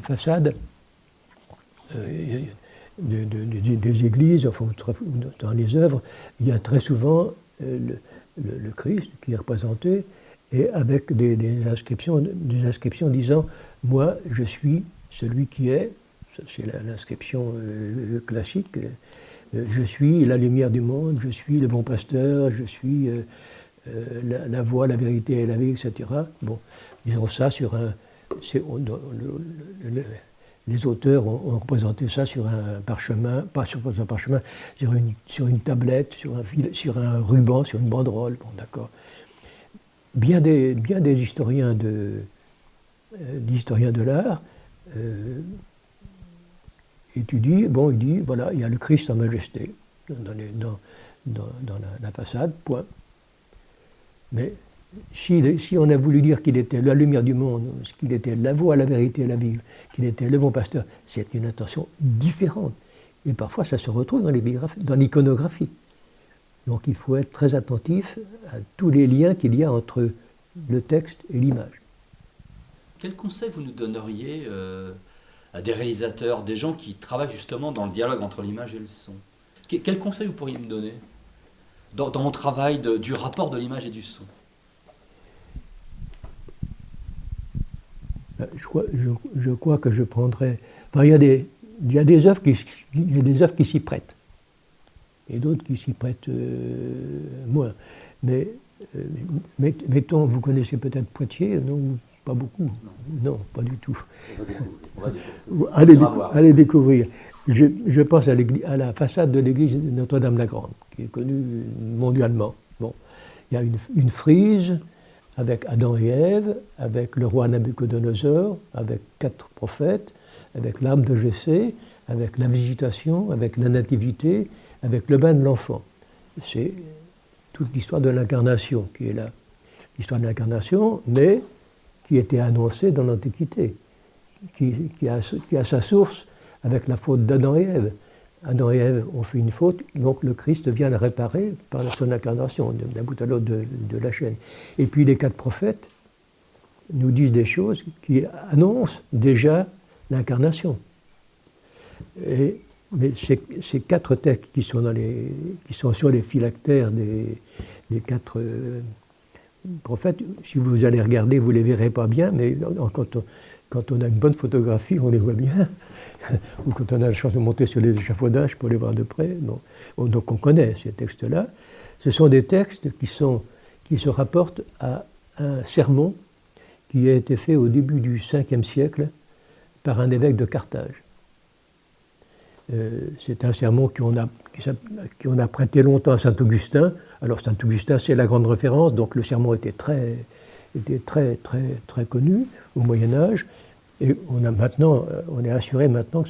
façades euh, des églises, enfin, dans les œuvres, il y a très souvent euh, le, Christ qui est représenté, et avec des, inscriptions, des inscriptions disant Moi, je suis celui qui est, c'est l'inscription euh, classique, je suis la lumière du monde, je suis le bon pasteur, je suis la, la, voie, la vérité et la vie, etc. Bon, ils ont ça sur un, les auteurs ont, représenté ça sur un parchemin, pas sur un parchemin, sur une, sur une tablette, sur un, sur un ruban, sur une banderole. Bon, d'accord. Bien des, bien des historiens de, euh, de l'art euh, étudient, bon, il dit, voilà, il y a le Christ en majesté dans, la, la, façade, point. Mais si, on a voulu dire qu'il était la lumière du monde, qu'il était la voie, la vérité la vie, qu'il était le bon pasteur, c'est une intention différente. Et parfois, ça se retrouve dans l'iconographie. Donc il faut être très attentif à tous les liens qu'il y a entre le texte et l'image. Quel conseil vous nous donneriez euh, à des réalisateurs, des gens qui travaillent justement dans le dialogue entre l'image et le son? Quel conseil vous pourriez me donner? Dans, mon travail du rapport de l'image et du son? Je crois, je, crois, que je prendrais. Enfin, il y a des, il y a des œuvres qui, il y a des œuvres qui s'y prêtent, et d'autres qui s'y prêtent euh, moins. Mais euh, mettons, vous connaissez peut-être Poitiers, non Pas beaucoup? Non, pas du tout. allez, allez, découvrir. Je, je pense à, à, la façade de l'église Notre-Dame-la-Grande, qui est connue mondialement. Bon, il y a une, une frise avec Adam et Ève, avec le roi Nabucodonosor, avec quatre prophètes, avec l'âme de Jessé, avec la visitation, avec la nativité, avec le bain de l'enfant. C'est toute l'histoire de l'incarnation qui est là. L'histoire de l'incarnation, mais qui était annoncée dans l'Antiquité, qui, a, qui, a, sa source avec la faute d'Adam et Ève. Adam et Ève ont fait une faute, donc le Christ vient la réparer par son incarnation, d'un bout à l'autre de, la chaîne. Et puis les quatre prophètes nous disent des choses qui annoncent déjà l'incarnation. mais ces, quatre textes qui sont, dans les, qui sont sur les phylactères des, quatre euh, prophètes, si vous allez regarder, vous ne les verrez pas bien, mais quand quand on a une bonne photographie, on les voit bien. Ou quand on a la chance de monter sur les échafaudages pour les voir de près. Donc on connaît ces textes-là. Ce sont des textes qui, sont, qui se rapportent à un sermon qui a été fait au début du 5e siècle par un évêque de Carthage. Euh, c'est un sermon qu'on a, qui, a prêté longtemps à Saint-Augustin. Alors Saint-Augustin, c'est la grande référence, donc le sermon était très, était très, très, très connu au Moyen Âge. Et on, a maintenant, euh, on est assuré maintenant que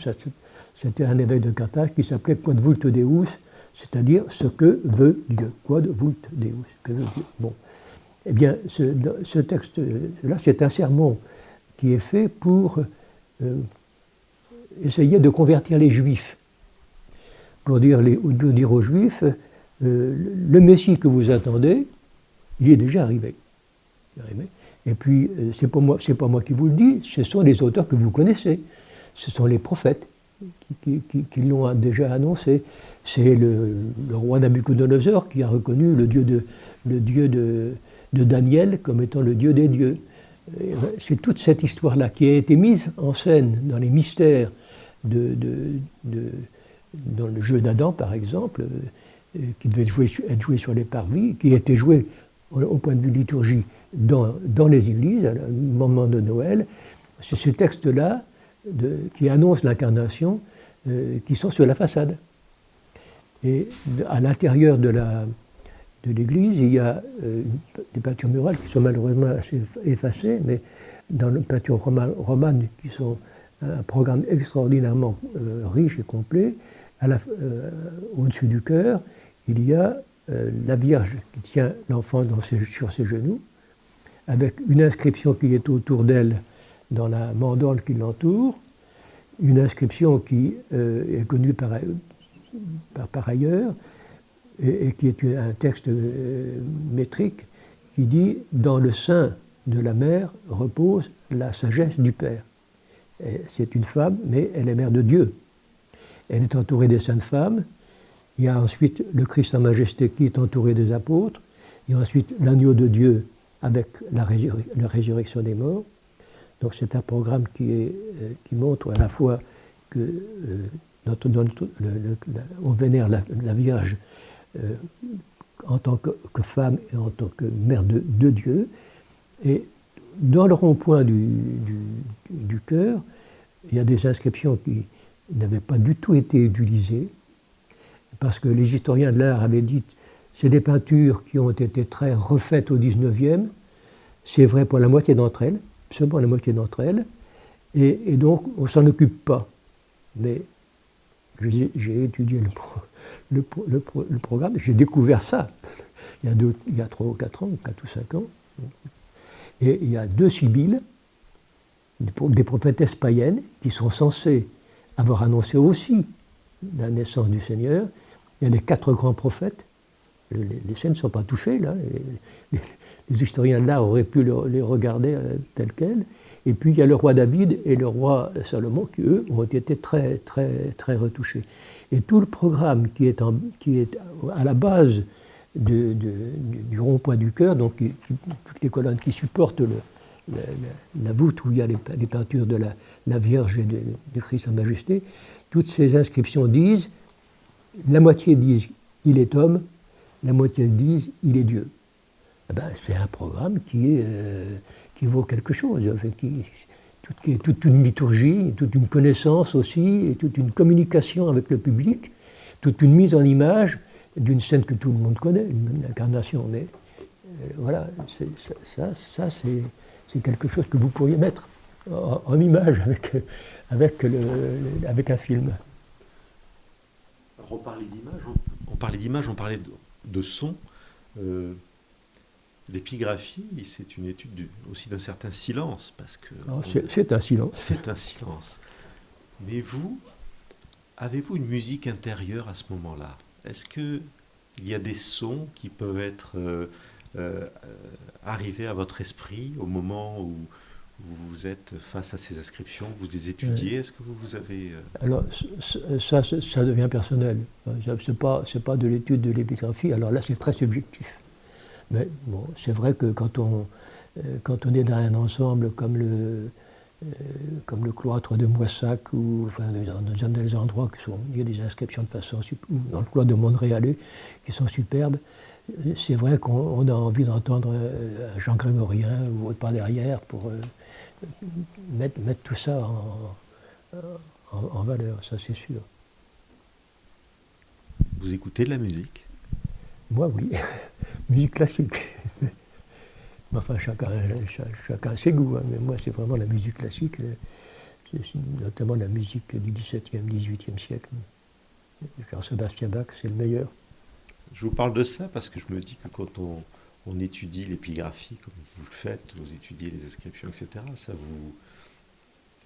c'était un évêque de Carthage qui s'appelait Quod vult Deus, c'est-à-dire ce que veut Dieu. Quod vult Deus, que veut Dieu. Bon. Eh bien, ce, texte-là, c'est un sermon qui est fait pour euh, essayer de convertir les Juifs. Pour dire, les, dire aux Juifs, euh, le Messie que vous attendez, il est déjà arrivé. Et puis, euh, ce n'est pas, moi, pas moi qui vous le dis, ce sont les auteurs que vous connaissez. Ce sont les prophètes qui, l'ont déjà annoncé. C'est le, roi Nabucodonosor qui a reconnu le dieu de, le dieu de, Daniel comme étant le dieu des dieux. C'est toute cette histoire-là qui a été mise en scène dans les mystères de, dans le jeu d'Adam, par exemple, euh, qui devait être joué sur les parvis, qui été joué au point de vue liturgie dans, les églises, à un moment de Noël, c'est ce texte-là qui annonce l'incarnation euh, qui sont sur la façade. Et à l'intérieur de l'église, il y a euh, des peintures murales qui sont malheureusement assez effacées, mais dans les peintures romanes qui sont un programme extraordinairement euh, riche et complet, au-dessus du cœur, il y a la Vierge qui tient l'enfant sur ses genoux, avec une inscription qui est autour d'elle dans la mandole qui l'entoure, une inscription qui euh, est connue par, par, ailleurs et, qui est un texte euh, métrique qui dit Dans le sein de la mère repose la sagesse du Père. C'est une femme, mais elle est mère de Dieu. Elle est entourée des saintes femmes. Il y a ensuite le Christ en majesté qui est entouré des apôtres. Il y a ensuite l'agneau de Dieu avec la, résurrection des morts. Donc c'est un programme qui, euh, montre à la fois que euh, notre, on vénère la, Vierge euh, en tant que, femme et en tant que mère de, Dieu. Et dans le rond-point du, du, cœur, il y a des inscriptions qui n'avaient pas du tout été utilisées, parce que les historiens de l'art avaient dit c'est des peintures qui ont été très refaites au 19e, c'est vrai pour la moitié d'entre elles, seulement la moitié d'entre elles, et, donc on ne s'en occupe pas. Mais j'ai étudié le, programme, j'ai découvert ça il y, a il y a 3 ou 4 ans, 4 ou 5 ans. Et il y a deux sibylles, des prophétesses païennes, qui sont censées avoir annoncé aussi la naissance du Seigneur. Il y a les quatre grands prophètes. Les, scènes ne sont pas touchées, là les historiens de l'art auraient pu les regarder euh, tels quels. Et puis il y a le roi David et le roi Salomon qui, eux, ont été très, très, très retouchés. Et tout le programme qui est, qui est à la base du, rond-point du cœur, donc toutes les colonnes qui supportent la, voûte où il y a les, peintures de la, Vierge et de, Christ en majesté, toutes ces inscriptions disent, la moitié disent il est homme, la moitié disent il est Dieu. Eh ben, c'est un programme qui, est, euh, qui vaut quelque chose, qui, est toute une liturgie, toute une connaissance aussi, et toute une communication avec le public, toute une mise en image d'une scène que tout le monde connaît, une incarnation. Mais euh, voilà, ça, ça c'est quelque chose que vous pourriez mettre en, image avec, avec, le, avec un film. Alors on parlait d'image, on, parlait d'image, on parlait de, son. Euh, L'épigraphie, c'est une étude aussi d'un certain silence, parce que... C'est un silence. C'est un silence. Mais vous, avez-vous une musique intérieure à ce moment-là? Est-ce qu'il y a des sons qui peuvent être euh, euh, arrivés à votre esprit au moment où vous êtes face à ces inscriptions, vous les étudiez Est-ce que vous, vous avez... Euh, alors, ça, ça, devient personnel. Ce n'est pas, pas de l'étude de l'épigraphie. Alors là, c'est très subjectif. Mais bon, c'est vrai que quand on, euh, quand on est dans un ensemble comme le, euh, comme le cloître de Moissac, ou enfin, dans, des endroits qui sont, il y a des inscriptions de façon, dans le cloître de Montréal qui sont superbes, c'est vrai qu'on a envie d'entendre un chant grégorien ou autre par derrière pour mettre, mettre, tout ça en, en valeur, ça c'est sûr. Vous écoutez de la musique? Moi, oui. musique classique. enfin, chacun, chacun a ses goûts, hein, mais moi, c'est vraiment la musique classique, notamment la musique du XVIIe, XVIIIe siècle. Jean-Sébastien Bach, c'est le meilleur. Je vous parle de ça parce que je me dis que quand on, on étudie l'épigraphie, comme vous le faites, vous étudiez les inscriptions, etc., ça vous,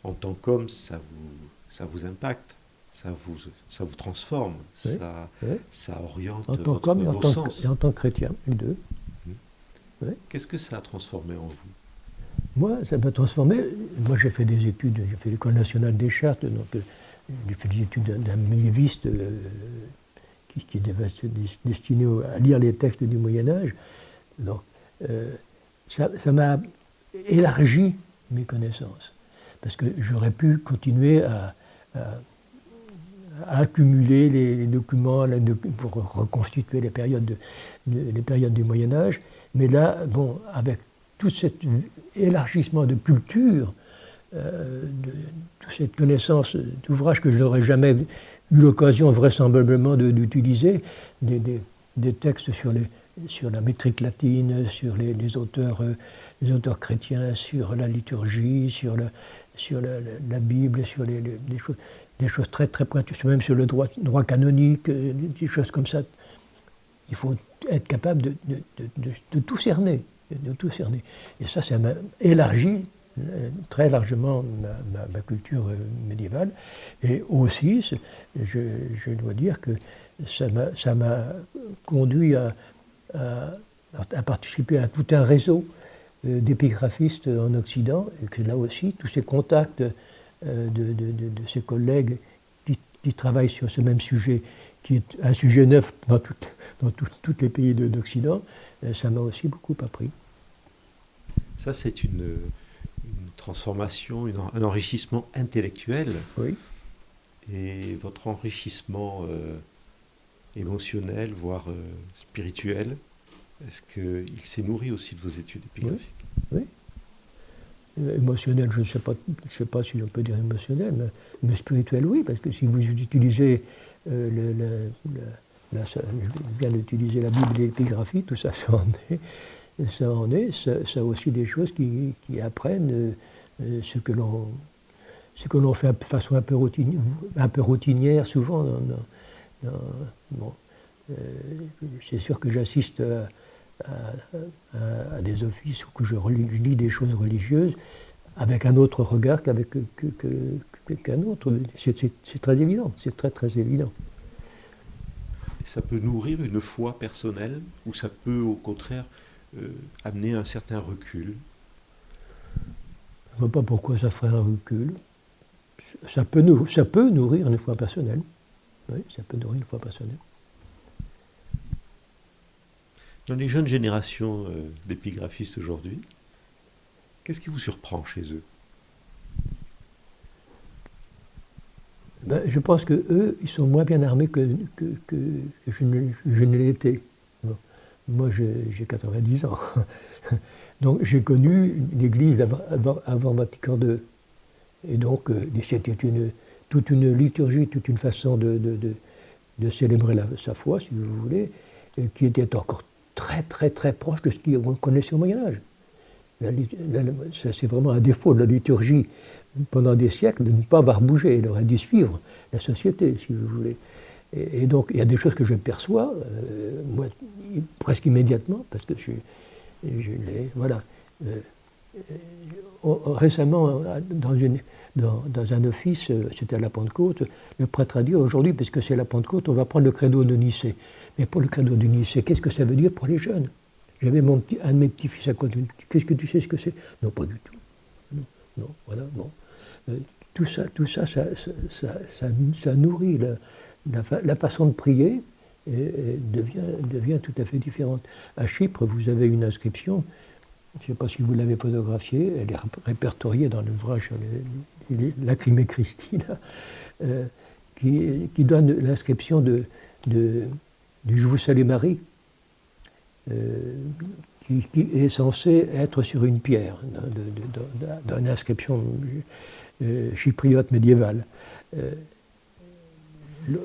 en tant qu'homme, ça vous, ça vous impacte ça vous, ça vous transforme, ça, ça oriente en tant qu'homme et, en tant que, et en tant que chrétien, les deux. Mmh. Qu'est-ce que ça a transformé en vous? Moi, ça m'a transformé. Moi, j'ai fait des études, j'ai fait l'école nationale des chartes, donc euh, j'ai fait des études d'un médiéviste euh, qui, qui était destiné à lire les textes du Moyen Âge. Donc, euh, ça m'a élargi mes connaissances, parce que j'aurais pu continuer à accumuler les, documents pour reconstituer les périodes, périodes du Moyen Âge. Mais là, bon, avec tout cet élargissement de culture, euh, toute cette connaissance d'ouvrages que je n'aurais jamais eu l'occasion vraisemblablement d'utiliser, des, textes sur, les, sur la métrique latine, sur les, auteurs, euh, les auteurs chrétiens, sur la liturgie, sur, la, sur la, Bible, sur les, choses des choses très très pointues, même sur le droit, canonique, des choses comme ça. Il faut être capable de, de, tout cerner. de tout cerner. Et ça, ça m'a élargi très largement ma, culture médiévale. Et aussi, je, dois dire que ça m'a conduit à, à, participer à tout un réseau euh, d'épigraphistes en Occident, et que là aussi, tous ces contacts euh, de, de, ces collègues qui, travaillent sur ce même sujet, qui est un sujet neuf dans, dans tous les pays d'Occident, euh, ça m'a aussi beaucoup appris. Ça, c'est une, transformation, un enrichissement intellectuel. Oui. Et votre enrichissement émotionnel, voire spirituel, est-ce qu'il s'est nourri aussi de vos études épigraphiques? Oui. Émotionnel, je ne sais pas, je sais pas si on peut dire émotionnel, mais, spirituel, oui, parce que si vous utilisez euh, ça, la Bible et tout ça, ça en est. Ça en est, ça, a aussi des choses qui, apprennent euh, ce que l'on fait de façon un peu routinière souvent. Bon, euh, c'est sûr que j'assiste à, à, des offices où que je, lis des choses religieuses avec un autre regard qu'avec qu'un autre. C'est très évident, c'est très très évident. Ça peut nourrir une foi personnelle ou ça peut au contraire euh, amener un certain recul? Je ne vois pas pourquoi ça ferait un recul. Ça peut, ça peut nourrir une foi personnelle. Oui, ça peut nourrir une foi personnelle. Dans les jeunes générations euh, d'épigraphistes aujourd'hui, qu'est-ce qui vous surprend chez eux? Ben, Je pense que eux, ils sont moins bien armés que, que, je ne, été. Moi, j'ai 90 ans. Donc, j'ai connu l'Église avant, avant, Vatican II. Et donc, euh, c'était une, toute une liturgie, toute une façon de, de, célébrer sa foi, si vous voulez, qui était encore très très très proche de ce qu'on connaissait au Moyen Âge. C'est vraiment un défaut de la liturgie pendant des siècles de ne pas avoir bougé. Elle aurait dû suivre la société, si vous voulez. Et, donc, il y a des choses que je perçois, euh, moi, presque immédiatement, parce que je, je Voilà. Euh, euh, récemment, dans, une, dans, un office, c'était à la Pentecôte, le prêtre a dit aujourd'hui, puisque c'est la Pentecôte, on va prendre le credo de Nicée. Mais pour le cadeau du lycée, qu'est-ce que ça veut dire pour les jeunes? J'avais un de mes petits-fils à côté. Qu'est-ce que tu sais ce que c'est? Non, pas du tout. Non, voilà, bon. Euh, tout ça, tout ça, ça, ça, nourrit la, façon de prier devient, devient tout à fait différente. À Chypre, vous avez une inscription, je ne sais pas si vous l'avez photographiée, elle est répertoriée dans l'ouvrage Lacrimé Christine, euh, qui, donne l'inscription du Je vous salue Marie, euh, qui, est censé être sur une pierre d'une inscription euh, chypriote médiévale. Euh,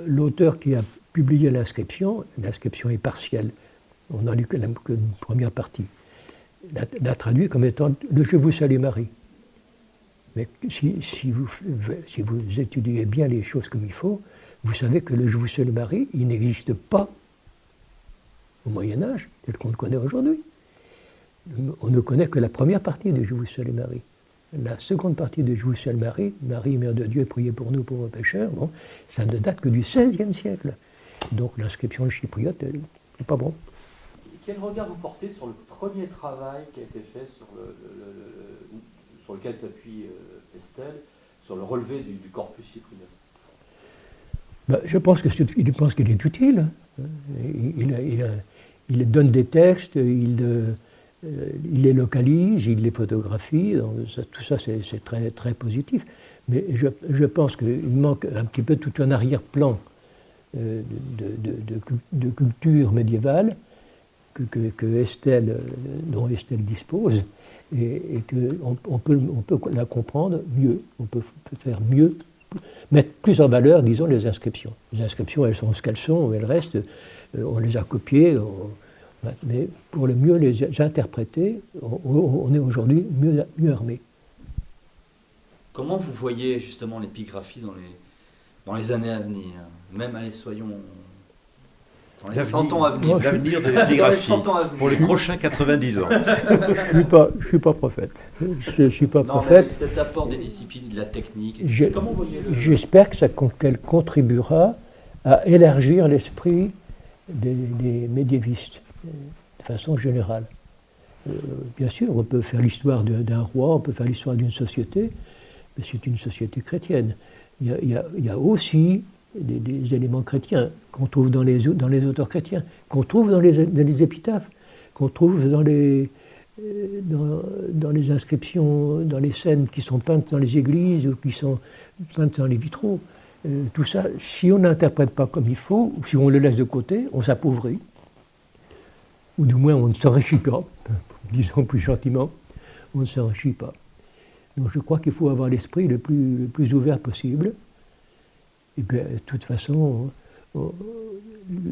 l'auteur qui a publié l'inscription, l'inscription est partielle, on n'a lu que la première partie, l'a traduit comme étant le Je vous salue Marie. Mais si, vous, étudiez bien les choses comme il faut, vous savez que le Je vous salue Marie, il n'existe pas au Moyen Âge, tel qu'on le connaît aujourd'hui. On ne connaît que la première partie de Je vous salue Marie. La seconde partie de Je vous salue Marie, Marie, Mère de Dieu, priez pour nous pauvres pécheurs, bon, ça ne date que du XVIe siècle. Donc l'inscription chypriote n'est pas bon. Quel regard vous portez sur le premier travail qui a été fait sur, le, sur lequel s'appuie euh, Estelle, sur le relevé du, corpus chypriote ben, Je pense qu'il est utile. Il, il, donne des textes, il, euh, il les localise, il les photographie, tout ça c'est très, très positif. Mais je, pense qu'il manque un petit peu tout un arrière-plan euh, de, culture médiévale que, Estelle, dont Estelle dispose, et, qu'on on peut, la comprendre mieux, on peut, faire mieux, mettre plus en valeur, disons, les inscriptions. Les inscriptions, elles sont ce qu'elles sont, elles restent. Euh, on les a copiés, mais pour le mieux les interpréter, on, est aujourd'hui mieux, mieux armé. Comment vous voyez justement l'épigraphie dans les, dans les années à venir? Même, allez, soyons Dans les 100 ans à venir. L'avenir de l'épigraphie 100 ans à venir. pour les prochains 90 ans. Je ne suis, pas- je suis pas prophète. Je ne suis pas Non, mais prophète. cet apport des disciplines, de la technique, Je- comment. J'espère que ça, con- qu'elle contribuera à élargir l'esprit des, des médiévistes de façon générale. Euh, bien sûr, on peut faire l'histoire d'un roi, on peut faire l'histoire d'une société, mais c'est une société chrétienne. Il y a, il y a- il y a aussi des, éléments chrétiens qu'on trouve dans les, dans les auteurs chrétiens, qu'on trouve dans les, dans les épitaphes, qu'on trouve dans les, euh, dans les inscriptions, dans les scènes qui sont peintes dans les églises ou qui sont peintes dans les vitraux. Euh, tout ça, si on n'interprète pas comme il faut, ou si on le laisse de côté, on s'appauvrit. Ou du moins, on ne s'enrichit pas, disons plus gentiment, on ne s'enrichit pas. Donc je crois qu'il faut avoir l'esprit le plus, le plus ouvert possible. Et bien, de toute façon, on-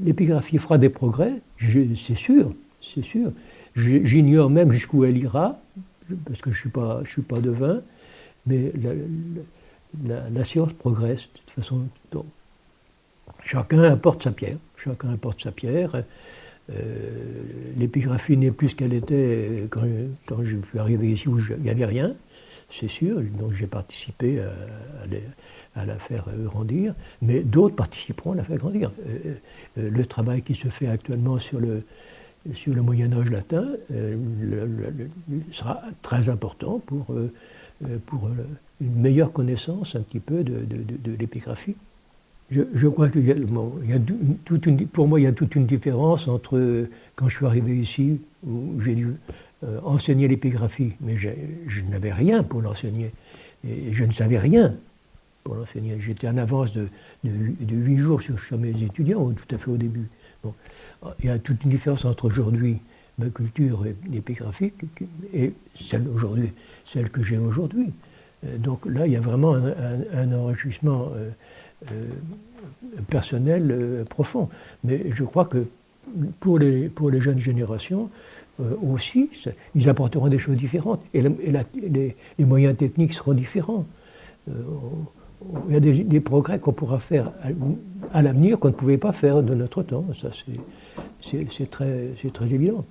l'épigraphie fera des progrès, c'est sûr, c'est sûr. J'ignore même jusqu'où elle ira, parce que je ne suis, pas- suis pas devin, mais la, science progresse de toute façon. Chacun apporte sa pierre, chacun apporte sa pierre. Euh, L'épigraphie n'est plus ce qu'elle était quand, je suis arrivé ici où il n'y avait rien, c'est sûr, donc j'ai participé à, la faire euh, grandir, mais d'autres participeront à la faire grandir. Euh, euh, le travail qui se fait actuellement sur le, sur le Moyen Âge latin sera très important pour, pour une meilleure connaissance un petit peu de, l'épigraphie. Je, crois une, pour moi, il y a toute une différence entre quand je suis arrivé ici, où j'ai dû euh, enseigner l'épigraphie, mais je n'avais rien pour l'enseigner. Je ne savais rien pour l'enseigner. J'étais en avance de, de, de 8 jours sur, mes étudiants, tout à fait au début. Bon. Il y a toute une différence entre aujourd'hui, ma culture épigraphique, et celle celle que j'ai aujourd'hui. Euh, Donc là, il y a vraiment un, enrichissement euh, euh, personnel profond. Mais je crois que pour les, pour les jeunes générations euh, aussi, ils apporteront des choses différentes. Et, la- et la- les, les moyens techniques seront différents. Euh, il y a des, des progrès qu'on pourra faire à, à l'avenir qu'on ne pouvait pas faire de notre temps. Ça, c'est- très, évident.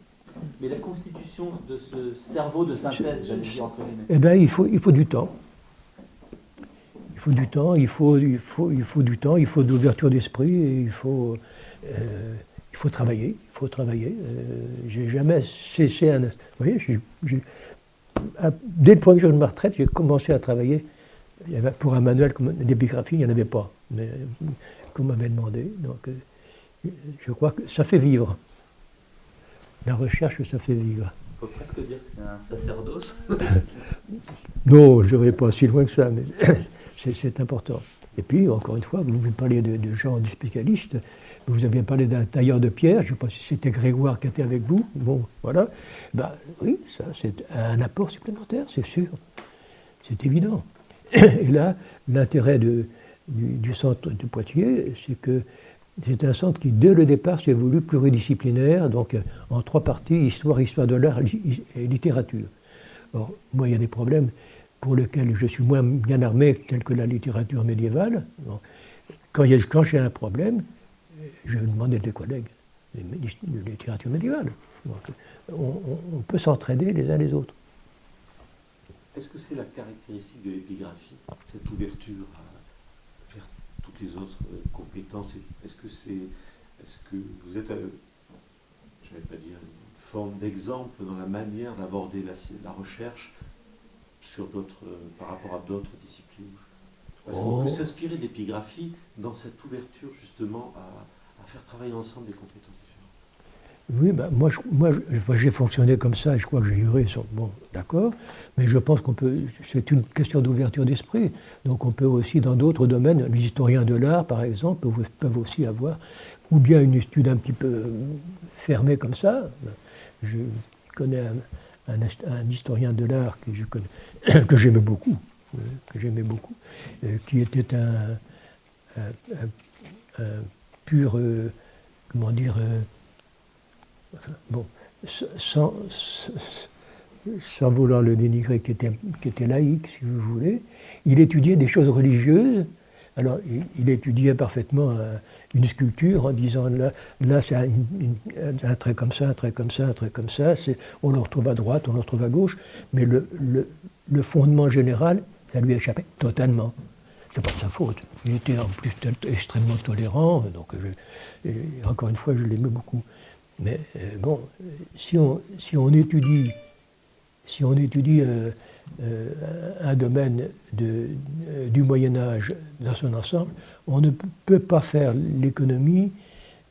Mais la constitution de ce cerveau de synthèse, j'allais dire entre guillemets. Eh bien, il faut, il faut du temps. Il faut du temps, il faut, il faut, il faut du temps, il faut de l'ouverture d'esprit, il faut, euh, il faut travailler. Il faut travailler. Euh, j'ai jamais cessé un. Vous voyez, dès le premier jour de ma retraite, j'ai commencé à travailler. Il y avait, pour un manuel comme- d'épigraphie, il n'y en avait pas, mais euh, qu'on m'avait demandé. Donc, euh, je crois que ça fait vivre. La recherche, ça fait vivre. On peut presque dire que c'est un sacerdoce. Non, je ne vais pas si loin que ça, mais c'est important. Et puis, encore une fois, vous vous parlez de, de gens, de spécialistes. Vous avez parlé d'un tailleur de pierre, je ne sais pas si c'était Grégoire qui était avec vous. Bon, voilà. Ben, oui, ça, c'est un apport supplémentaire, c'est sûr. C'est évident. Et là, l'intérêt du, du centre de Poitiers, c'est que c'est un centre qui, dès le départ, s'est voulu pluridisciplinaire, donc en trois parties, histoire, histoire de l'art et littérature. Or, moi, il y a des problèmes pour lesquels je suis moins bien armé, tels que la littérature médiévale. Quand, j'ai un problème, je vais demander des collègues de, littérature médiévale. On, peut s'entraider les uns les autres. Est-ce que c'est la caractéristique de l'épigraphie, cette ouverture vers toutes les autres euh, compétences? Est-ce que est-ce que vous êtes, euh, je ne vais pas dire une forme d'exemple dans la manière d'aborder la recherche sur d'autres, euh, par rapport à d'autres disciplines qu'on Oh. peut s'inspirer de l'épigraphie dans cette ouverture justement à, à faire travailler ensemble des compétences différentes Oui, ben, moi, je- moi, j'ai fonctionné comme ça, et je crois que j'ai eu raison. Bon, d'accord, mais je pense qu'on peut. C'est une question d'ouverture d'esprit. Donc, on peut aussi, dans d'autres domaines, les historiens de l'art, par exemple, peuvent, aussi avoir, ou bien une étude un petit peu fermée comme ça. Je connais un, un hist- un historien de l'art que je connais, que j'aimais beaucoup, euh, que j'aimais beaucoup, euh, qui était un, pur, euh, comment dire. bon, sans, sans- vouloir le dénigrer, qui était, laïque, si vous voulez, il étudiait des choses religieuses. Alors, il, étudiait parfaitement, une sculpture en disant là, là c'est un, trait comme ça, un trait comme ça, un trait comme ça, on le retrouve à droite, on le retrouve à gauche, mais le, fondement général, ça lui échappait totalement. C'est pas de sa faute. Il était en plus extrêmement tolérant, donc encore une fois, je l'aimais beaucoup. Mais euh, bon, si on, étudie, si on étudie euh, euh, un domaine du Moyen Âge dans son ensemble, on ne peut pas faire l'économie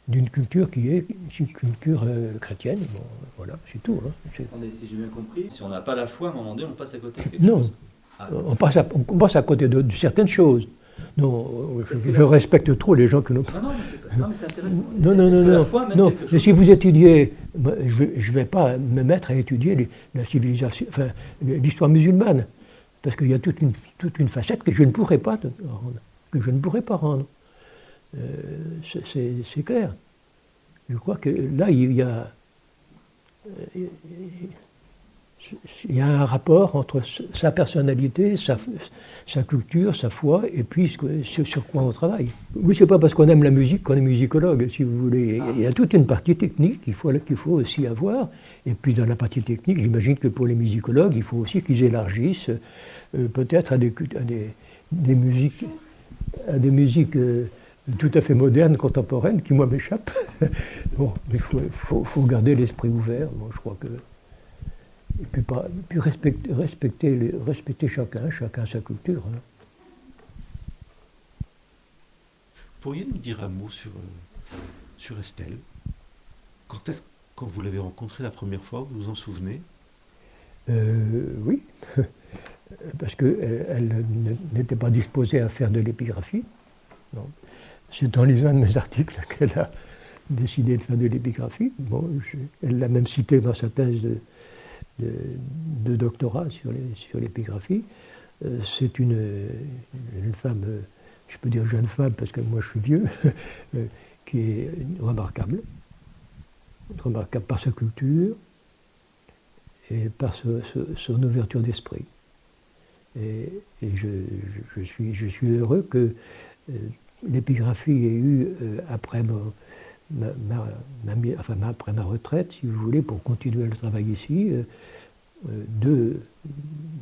d'une culture qui est une culture chrétienne. Bon, voilà, c'est tout. Hein. si j'ai bien compris, si on n'a pas la foi, à un moment donné, on passe à côté de quelque non. Ah. on, passe à, on passe à côté de certaines choses. Non, je, respecte trop les gens que nous. Non, non, mais c'est intéressant. Non, non, non, non. non. Mais si vous étudiez, je ne vais pas me mettre à étudier la civilisation, enfin, l'histoire musulmane, parce qu'il y a toute une, toute une facette que je ne pourrais pas rendre, que je ne pourrais pas rendre. Euh, c'est clair. Je crois que là, il y a il y a un rapport entre sa personnalité, sa, culture, sa foi, et puis ce, sur quoi on travaille. Oui, c'est pas parce qu'on aime la musique qu'on est musicologue, si vous voulez. Il y a toute une partie technique qu'il faut, aussi avoir. Et puis dans la partie technique, j'imagine que pour les musicologues, il faut aussi qu'ils élargissent euh, peut-être à des, musiques, à des musiques euh, tout à fait modernes, contemporaines, qui moi m'échappent. bon, mais il faut, faut, garder l'esprit ouvert. Bon, je crois que et puis, pas, puis respecter, respecter, respecter, chacun, chacun sa culture. Hein. Pourriez nous dire un mot sur, euh, sur Estelle? Quand, est quand vous l'avez rencontrée la première fois, vous vous en souvenez? Euh, Oui, parce qu'elle euh, n'était pas disposée à faire de l'épigraphie. C'est dans les uns de mes articles qu'elle a décidé de faire de l'épigraphie. Bon, elle l'a même cité dans sa thèse de, doctorat sur l'épigraphie. Euh, c'est une, une, femme, je peux dire jeune femme parce que moi je suis vieux, euh, qui est remarquable. Remarquable par sa culture et par son ouverture d'esprit. Et, je, suis, heureux que euh, l'épigraphie ait eu, après mon, ma, enfin, après ma retraite, si vous voulez, pour continuer le travail ici, euh, euh,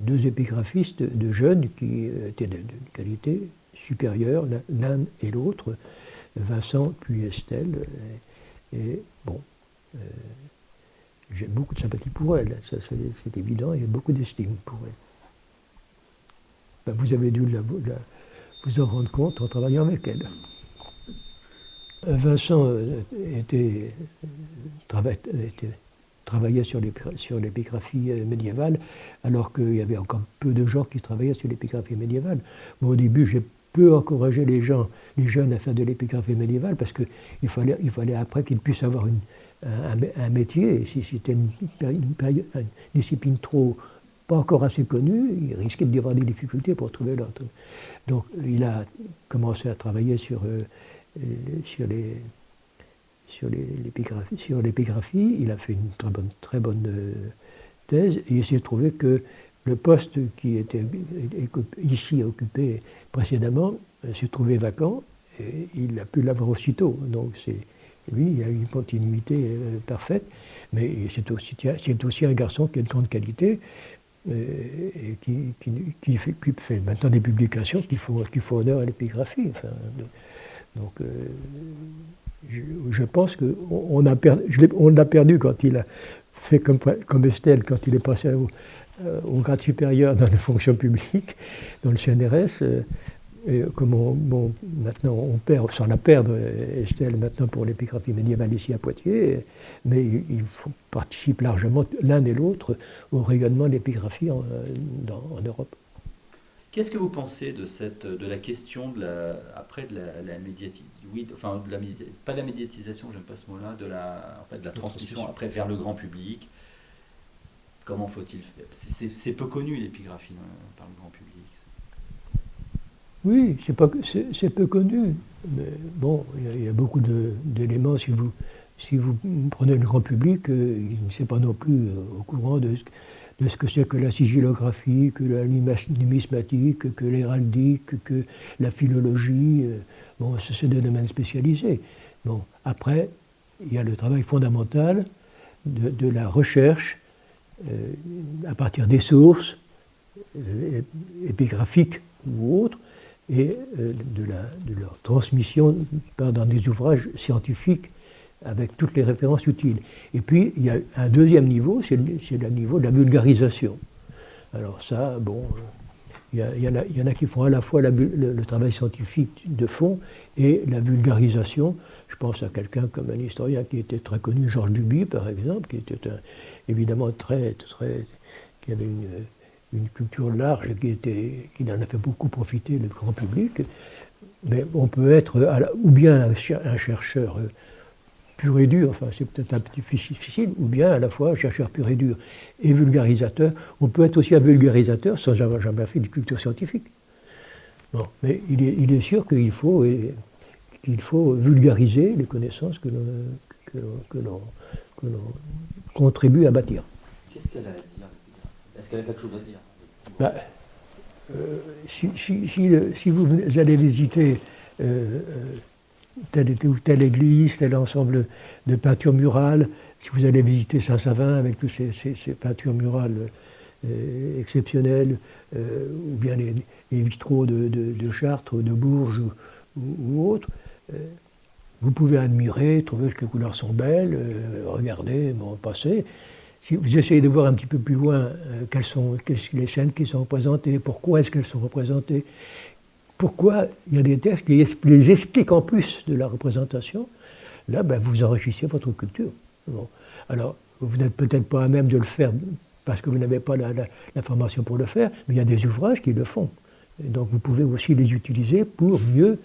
deux, épigraphistes de jeunes qui étaient de, qualité supérieure, l'un et l'autre, Vincent puis Estelle. Et, bon, euh, j'ai beaucoup de sympathie pour elle, c'est évident, et beaucoup d'estime pour elle. Ben, vous avez dû vous en rendre compte en travaillant avec elle. Vincent euh, était, travaillait sur l'épigraphie euh, médiévale, alors qu'il y avait encore peu de gens qui travaillaient sur l'épigraphie médiévale. Au début, j'ai peu encouragé les gens, les jeunes à faire de l'épigraphie médiévale, parce qu'il fallait, fallait après qu'ils puissent avoir un, métier. si c'était une, discipline trop pas encore assez connue, il risquait d'y avoir des difficultés pour trouver l'autre. Donc il a commencé à travailler sur euh, sur les sur l'épigraphie, il a fait une très bonne, très bonne euh, thèse et il s'est trouvé que le poste qui était ici occupé précédemment euh, s'est trouvé vacant et il a pu l'avoir aussitôt. Donc c'est lui, il a une continuité euh, parfaite, mais c'est aussi, c'est aussi un garçon qui a de grande qualité et qui, qui, fait, fait, maintenant des publications qui font, qui honneur à l'épigraphie. Donc, euh, je, pense qu'on a, perdu, on perdu quand il a fait comme, comme Estelle, quand il est passé au, euh, grade supérieur dans la fonction publique, dans le CNRS. Euh, et comme bon, maintenant on perd, sans la perdre, Estelle, maintenant pour l'épigraphie médiévale ici à Poitiers, mais il participe largement, l'un et l'autre, au rayonnement de l'épigraphie en, en Europe. Qu'est-ce que vous pensez de, cette, de la question de la, après de la, la médiatisation, oui, enfin de la pas de la médiatisation, j'aime pas ce mot-là, de la, en fait, de la transmission après vers le grand public. Comment faut-il faire? C'est peu connu l'épigraphie euh, par le grand public. Oui, c'est peu connu. Mais bon, il y, a beaucoup d'éléments. Si vous, prenez le grand public, euh, il ne sait pas non plus euh, au courant de ce ce que c'est que la sigillographie, que la numismatique, que l'héraldique, que la philologie. Euh, Bon, c'est des domaines spécialisés. Bon, après, il y a le travail fondamental de, la recherche à partir des sources épigraphiques ou autres, et euh, de, leur transmission dans des ouvrages scientifiques avec toutes les références utiles. Et puis, il y a un deuxième niveau, c'est le, niveau de la vulgarisation. Alors ça, bon, il y, en a, qui font à la fois le, travail scientifique de fond et la vulgarisation. Je pense à quelqu'un comme un historien qui était très connu, Georges Duby, par exemple, qui était évidemment très, très, qui avait une, une culture large qui, était, qui en a fait beaucoup profiter le grand public. Mais on peut être ou bien un, chercheur pur et dur, enfin c'est peut-être un petit difficile, ou bien à la fois chercheur pur et dur et vulgarisateur. On peut être aussi un vulgarisateur sans avoir jamais fait de culture scientifique. Bon, mais il est, sûr qu'il faut, qu'il faut vulgariser les connaissances que l'on contribue à bâtir. Qu'est-ce est-ce qu'elle a quelque chose à dire? Bah, euh, si, vous allez visiter euh, euh, telle telle église, tel ensemble de peintures murales, si vous allez visiter Saint-Savin avec toutes ces, peintures murales exceptionnelles, ou bien les, vitraux de, Chartres, de Bourges ou, autres, vous pouvez admirer, trouver que les couleurs sont belles, regarder, passer si vous essayez de voir un petit peu plus loin euh, quelles sont les scènes qui sont représentées, pourquoi est-ce qu'elles sont représentées, pourquoi il y a des textes qui les expliquent en plus de la représentation, là, ben, vous enrichissez votre culture. Alors, vous n'êtes peut-être pas à même de le faire parce que vous n'avez pas la, formation pour le faire, mais il y a des ouvrages qui le font. donc vous pouvez aussi les utiliser pour mieux,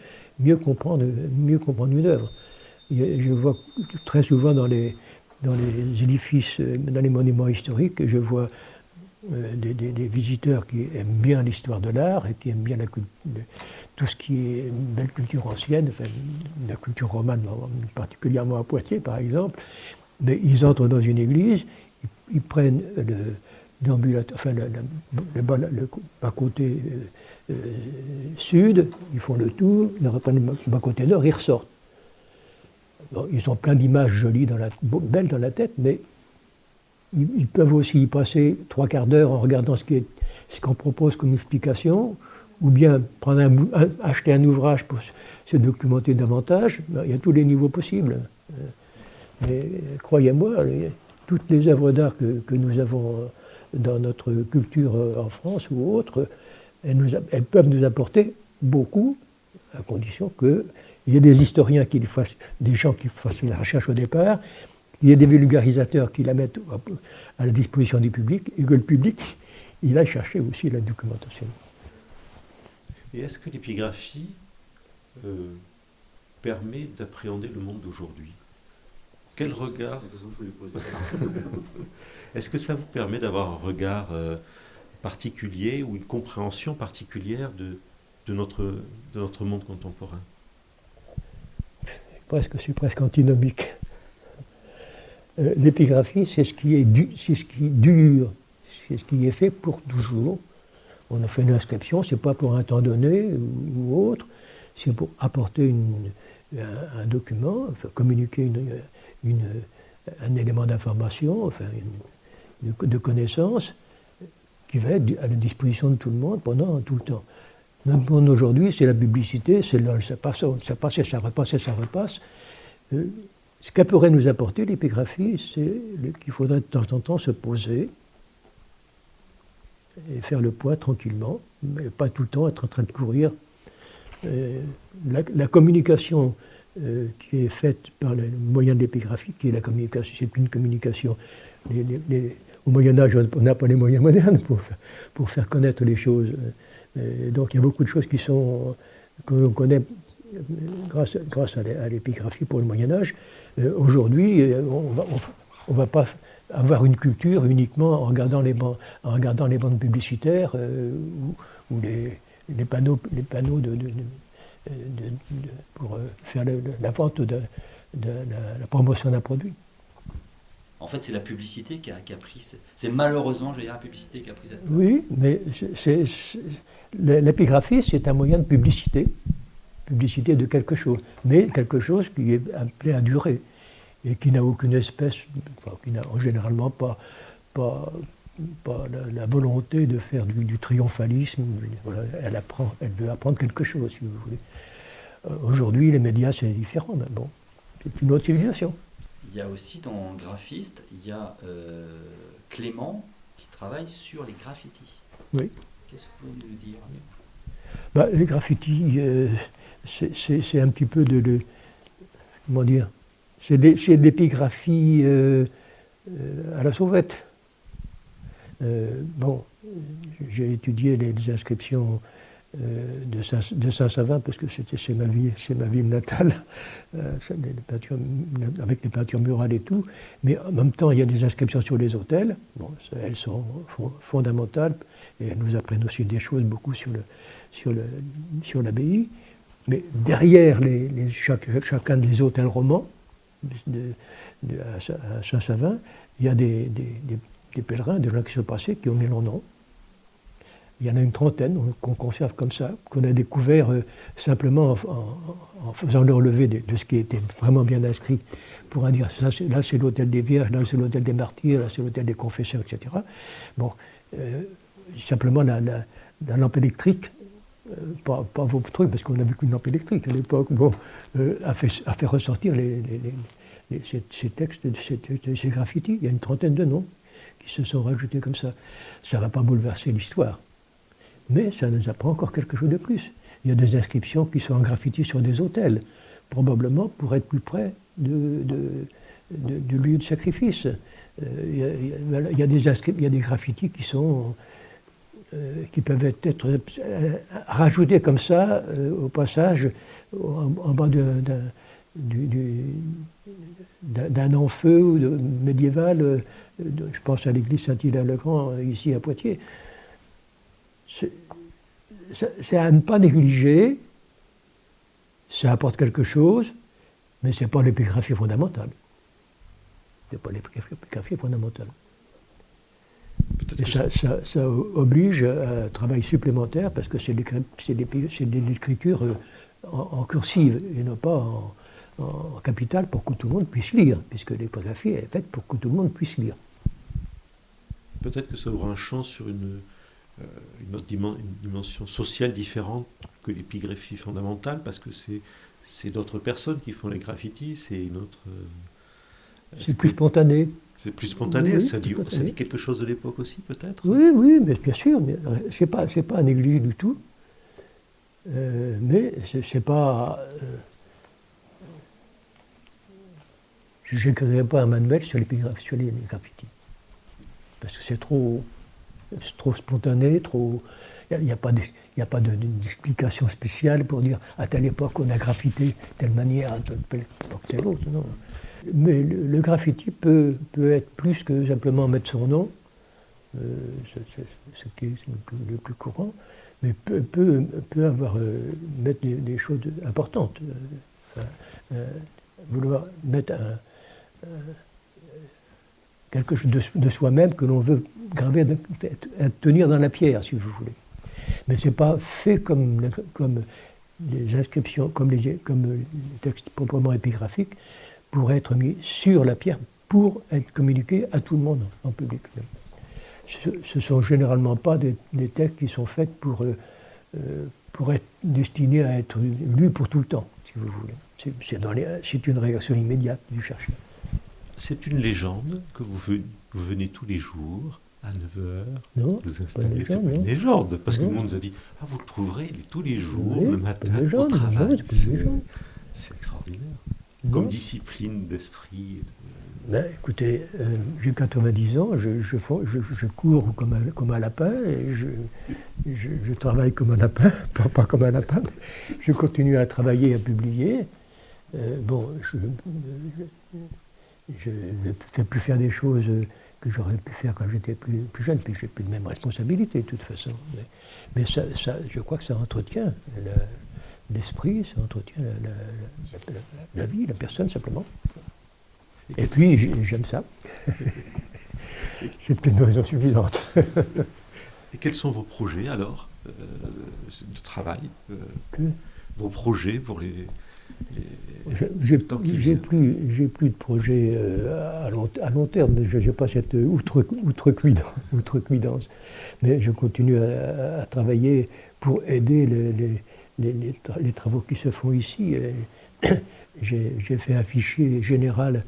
comprendre, mieux comprendre une œuvre. Je vois très souvent dans les, dans les édifices, euh, dans les monuments historiques, je vois euh, des, visiteurs qui aiment bien l'histoire de l'art et qui aiment bien la, tout ce qui est belle culture ancienne, enfin, la culture romane, particulièrement à Poitiers par exemple. Mais ils entrent dans une église, ils, prennent le, enfin, le, le, bas côté euh, sud, ils font le tour, ils reprennent le bas côté nord, ils ressortent ils ont plein d'images jolies, belles dans la tête, mais ils, peuvent aussi y passer trois quarts d'heure en regardant ce qu'on propose comme explication, ou bien acheter un ouvrage pour se documenter davantage. Il y a tous les niveaux possibles. Mais croyez-moi, toutes les œuvres d'art que, nous avons dans notre culture en France ou autre, elles peuvent nous apporter beaucoup, à condition que il y a des historiens qui fassent, des gens qui fassent la recherche au départ, il y a des vulgarisateurs qui la mettent à la disposition du public, et que le public, il a cherché aussi la documentation. Et est-ce que l'épigraphie euh, permet d'appréhender le monde d'aujourd'hui? Quel regard Est-ce que ça vous permet d'avoir un regard euh, particulier ou une compréhension particulière de, de, notre, de notre monde contemporain? Presque, c'est presque antinomique. Euh, l'épigraphie, c'est ce qui est c'est ce qui dure, c'est ce qui est fait pour toujours. On a fait une inscription, c'est pas pour un temps donné ou, autre, c'est pour apporter un, document, communiquer un élément d'information, de, connaissance, qui va être à la disposition de tout le monde pendant tout le temps. Monde aujourd'hui, c'est la publicité, c'est là, ça passe, ça ça repasse et ça repasse. Euh, ce qu'elle pourrait nous apporter, l'épigraphie, c'est qu'il faudrait de temps en temps se poser et faire le poids tranquillement, mais pas tout le temps être en train de courir. Euh, la, communication euh, qui est faite par le moyen de l'épigraphie, qui est la communication, c'est une communication. au Moyen Âge, on n'a pas les moyens modernes pour faire connaître les choses. Euh, donc il y a beaucoup de choses qui sont, que l'on connaît grâce, grâce à l'épigraphie pour le Moyen Âge. Euh, aujourd'hui, euh, on ne va pas avoir une culture uniquement en regardant les, bandes, en regardant les bandes publicitaires ou, les, les, panneaux, les panneaux de, pour faire la vente de, la, promotion d'un produit. En fait, c'est la publicité qui a, qui a pris. C'est malheureusement, je veux dire, la publicité qui a pris cette Oui, mais c'est L'épigraphie, c'est un moyen de publicité. publicité de quelque chose, mais quelque chose qui est appelé à durer et qui n'a aucune espèce, enfin, qui n'a généralement pas, pas, pas la, volonté de faire du, triomphalisme. elle, apprend, elle veut apprendre quelque chose, si vous voulez. Euh, aujourd'hui, les médias, c'est différent, mais bon, c'est une autre civilisation. Il y a aussi dans graphiste, il y a euh, Clément qui travaille sur les graffitis. Oui. Dire bah, Les graffitis, euh, c'est un petit peu de, comment dire, c'est de l'épigraphie euh, à la sauvette. bon, j'ai étudié les, inscriptions de Saint-Savin parce que c'est ma, ma ville natale, avec les peintures murales et tout. Mais en même temps, il y a des inscriptions sur les hôtels. Bon, elles sont fondamentales et elles nous apprennent aussi des choses beaucoup sur le, sur l'abbaye. Mais derrière les, chacun des hôtels romans de, à Saint-Savin, il y a des, pèlerins, des gens qui sont passés, qui ont mis leur nom. Il y en a une trentaine qu'on conserve comme ça, qu'on a découvert euh, simplement en, faisant le relevé de, ce qui était vraiment bien inscrit, pour dire ça, là c'est l'hôtel des Vierges, là c'est l'hôtel des Martyrs, là c'est l'hôtel des Confesseurs, etc. Bon, euh, simplement la, lampe électrique euh, pas, vos trucs, parce qu'on n'avait qu'une lampe électrique à l'époque, bon, euh, a, fait, ressortir ces, textes, ces, graffitis. Il y a une trentaine de noms qui se sont rajoutés comme ça. Ça ne va pas bouleverser l'histoire, mais ça nous apprend encore quelque chose de plus. Il y a des inscriptions qui sont en graffiti sur des hôtels, probablement pour être plus près de, du lieu de sacrifice. Il y a des graffitis qui sont euh, qui peuvent être euh, rajoutés comme ça euh, au passage en, bas d'un enfeu médiéval, je pense à l'église Saint-Hilaire-le-Grand ici à Poitiers. C'est à ne pas négliger, ça apporte quelque chose, mais ce n'est pas l'épigraphie fondamentale. Ce n'est pas l'épigraphie fondamentale ça, oblige à un travail supplémentaire parce que c'est de l'écriture euh, en, cursive et non pas en, en, capital pour que tout le monde puisse lire, puisque l'épigraphie est faite pour que tout le monde puisse lire. Peut-être que ça ouvre un champ sur une, euh, une autre dimension sociale différente que l'épigraphie fondamentale, parce que c'est d'autres personnes qui font les graffitis, c'est une autre. Euh, c'est plus spontané. C'est plus spontané, ça, dit, ça, dit, quelque chose de l'époque aussi, peut-être? Oui, oui, mais bien sûr, mais ce n'est pas, pas église du tout. Euh, mais c'est pas. Euh, je n'écrirai pas un manuel sur les, sur les graffitis. Parce que c'est trop, trop spontané, trop. Il n'y a, a, pas d'explication spéciale pour dire à telle époque on a graffité telle manière, à telle époque telle autre. Non. Mais le, graffiti peut, peut, être plus que simplement mettre son nom, euh, ce qui est le plus, courant, mais peut, peut, avoir, euh, mettre des, choses importantes. Euh, vouloir mettre un, quelque chose de, soi-même que l'on veut graver, tenir dans la pierre, si vous voulez. Mais ce n'est pas fait comme, comme les inscriptions, comme les, comme les textes proprement épigraphiques, pour être mis sur la pierre pour être communiqué à tout le monde en public. Ce ne sont généralement pas des, textes qui sont faits pour, euh, euh, pour être destinés à être lus pour tout le temps, si vous voulez. C'est une réaction immédiate du chercheur. C'est une légende que vous venez, vous venez tous les jours à 9h, non, vous installez. C'est une légende, parce que le monde nous a dit ah, vous le trouverez tous les jours, le matin, au travail. C'est extraordinaire comme discipline d'esprit ben, Écoutez, euh, j'ai 90 ans, je, je, je, cours comme un, comme un, lapin, et je, travaille comme un lapin, pas, comme un lapin, mais je continue à travailler, à publier. Euh, bon, je ne fais plus faire des choses que j'aurais pu faire quand j'étais plus, plus, jeune, puis j'ai plus de même responsabilité de toute façon. Mais, ça, ça, je crois que ça entretient l'esprit, ça entretient la, vie, la personne simplement. Et, puis j'aime ça. C'est peut-être une raison suffisante. et quels sont vos projets alors euh, de travail euh, vos projets pour les. J'ai plus, de projets euh, à, long, à long terme. Je n'ai pas cette outre, outrecuidance. Mais je continue à, travailler pour aider les, les, travaux qui se font ici. J'ai fait un fichier général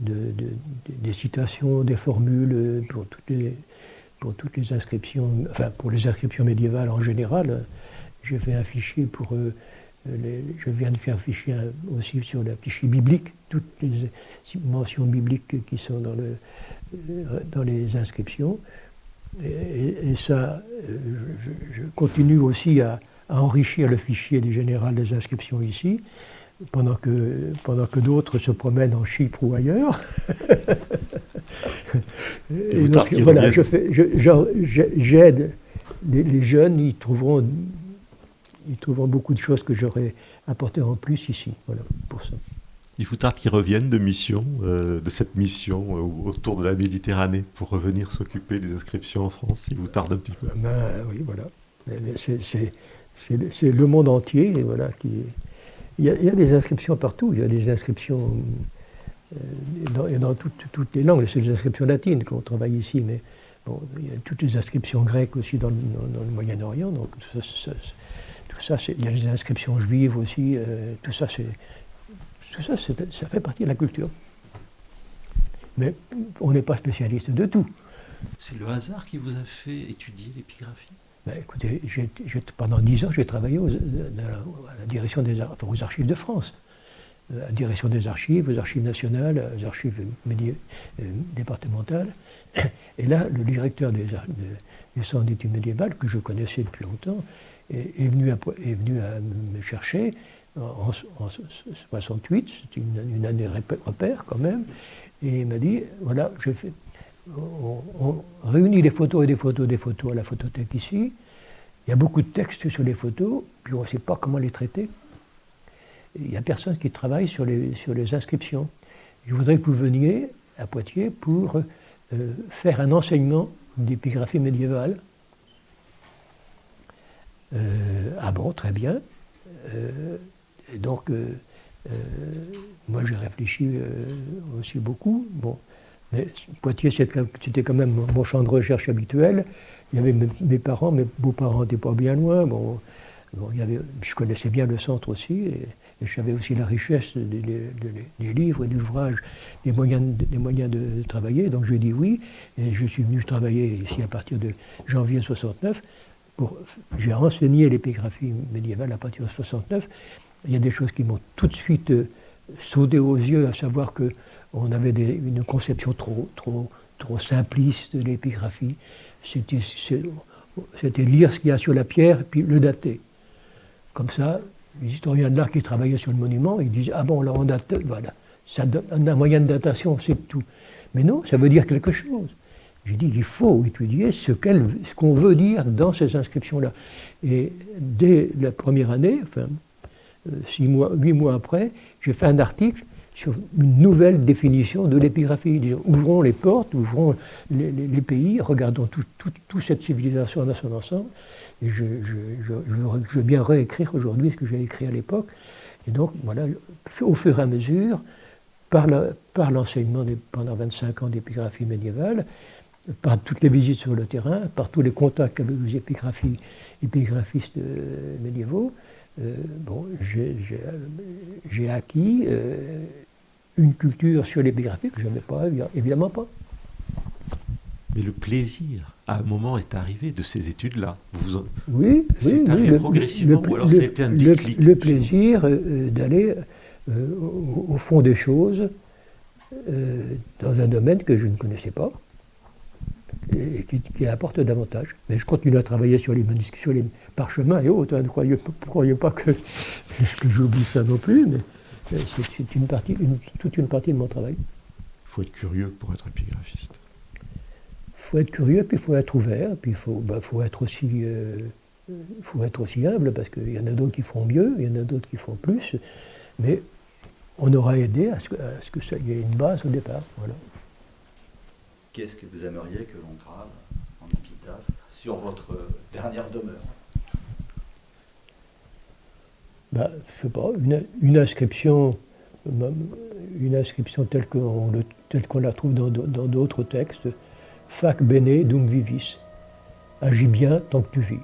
de, des citations, des formules pour toutes les, pour toutes les inscriptions, enfin pour les inscriptions médiévales en général. J'ai fait un fichier pour. Euh, les, je viens de faire un fichier aussi sur le fichier biblique, toutes les mentions bibliques qui sont dans, le, dans les inscriptions. Et, ça, euh, je, continue aussi à, à, enrichir le fichier des général des inscriptions ici pendant que, pendant que d'autres se promènent en Chypre ou ailleurs. et donc, voilà, j'aide les, jeunes, ils trouveront, ils trouveront beaucoup de choses que j'aurais apportées en plus ici. Voilà, pour ça. Il faut tard qu'ils reviennent de mission, euh, de cette mission euh, autour de la Méditerranée pour revenir s'occuper des inscriptions en France. Il vous tarde un petit peu. Ben, oui, voilà. C'est le monde entier voilà, qui, il y, a, des inscriptions partout, il y a des inscriptions euh, dans, dans toutes, les langues, c'est les inscriptions latines qu'on travaille ici, mais bon, il y a toutes les inscriptions grecques aussi dans, le Moyen-Orient, donc tout ça, tout ça il y a les inscriptions juives aussi, euh, tout ça, tout ça, ça fait partie de la culture. Mais on n'est pas spécialiste de tout. C'est le hasard qui vous a fait étudier l'épigraphie? Ben, écoutez, pendant dix ans, j'ai travaillé aux, à la direction des aux archives de France, euh, à la direction des archives, aux archives nationales, aux archives euh, départementales. Et là, le directeur des, du centre d'études médiévales, que je connaissais depuis longtemps, est, venu, est venu à me chercher en, 68, c'est une, une, année repère quand même, et il m'a dit, voilà, je fais, on, réunit les photos et des photos, des photos à la photothèque ici. Il y a beaucoup de textes sur les photos, puis on ne sait pas comment les traiter. Il n'y a personne qui travaille sur les, inscriptions. Je voudrais que vous veniez à Poitiers pour euh, faire un enseignement d'épigraphie médiévale. Euh, ah bon, très bien. Euh, donc, moi j'ai réfléchi aussi beaucoup. Mais Poitiers, c'était quand même mon champ de recherche habituel. Il y avait mes, parents, mes beaux-parents n'étaient pas bien loin. Bon, il y avait, je connaissais bien le centre aussi, et, savais aussi la richesse des, livres et d'ouvrages, des moyens, des moyens de travailler. Donc j'ai dit oui, et je suis venu travailler ici à partir de janvier 69. J'ai enseigné l'épigraphie médiévale à partir de 69. Il y a des choses qui m'ont tout de suite euh, sauté aux yeux, à savoir que on avait une conception trop, trop, trop simpliste de l'épigraphie. C'était lire ce qu'il y a sur la pierre et puis le dater. Comme ça, les historiens de l'art qui travaillaient sur le monument, ils disaient Ah bon, là on date, voilà, ça donne un moyen de datation, c'est tout. Mais non, ça veut dire quelque chose. J'ai dit il faut étudier ce qu'on veut dire dans ces inscriptions-là. Et dès la première année, enfin, euh, six mois, huit mois après, j'ai fait un article sur une nouvelle définition de l'épigraphie. Ouvrons les portes, ouvrons les, pays, regardons toute cette civilisation dans son ensemble. Et je, veux bien réécrire aujourd'hui ce que j'ai écrit à l'époque. Et donc, voilà, au fur et à mesure, par l'enseignement pendant 25 ans d'épigraphie médiévale, par toutes les visites sur le terrain, par tous les contacts avec les épigraphistes euh, médiévaux, euh, bon, j'ai acquis euh, une culture sur l'épigraphie que je n'avais pas, évidemment pas. Mais le plaisir, à un moment, est arrivé de ces études-là. Vous Oui, c'est oui, arrivé progressivement, ou alors c'était un déclic Le, plaisir euh, d'aller euh, au, fond des choses euh, dans un domaine que je ne connaissais pas et qui, apporte davantage. Mais je continue à travailler sur les sur les parchemins et autres. Hein, ne croyez, croyez pas que, que j'oublie ça non plus. Mais, euh, c'est une partie, toute une partie de mon travail. Il faut être curieux pour être épigraphiste. Il faut être curieux, puis il faut être ouvert, puis il faut, bah, faut, être aussi, euh, faut être aussi humble, parce qu'il y en a d'autres qui font mieux, il y en a d'autres qui font plus, mais on aura aidé à ce que, ce que ça, y ait une base au départ. Voilà. Qu'est-ce que vous aimeriez que l'on grave en épitaphe sur votre dernière demeure? Bah, je sais pas, une, inscription, telle qu'on la trouve dans d'autres textes, Fac bene dum vivis. Agis bien tant que tu vis.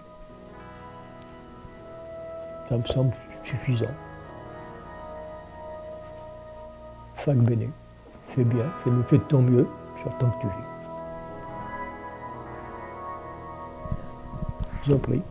Ça me semble suffisant. Fac bene. Fais bien, fais-nous, fais de ton mieux, tant que tu vis. Je vous en prie.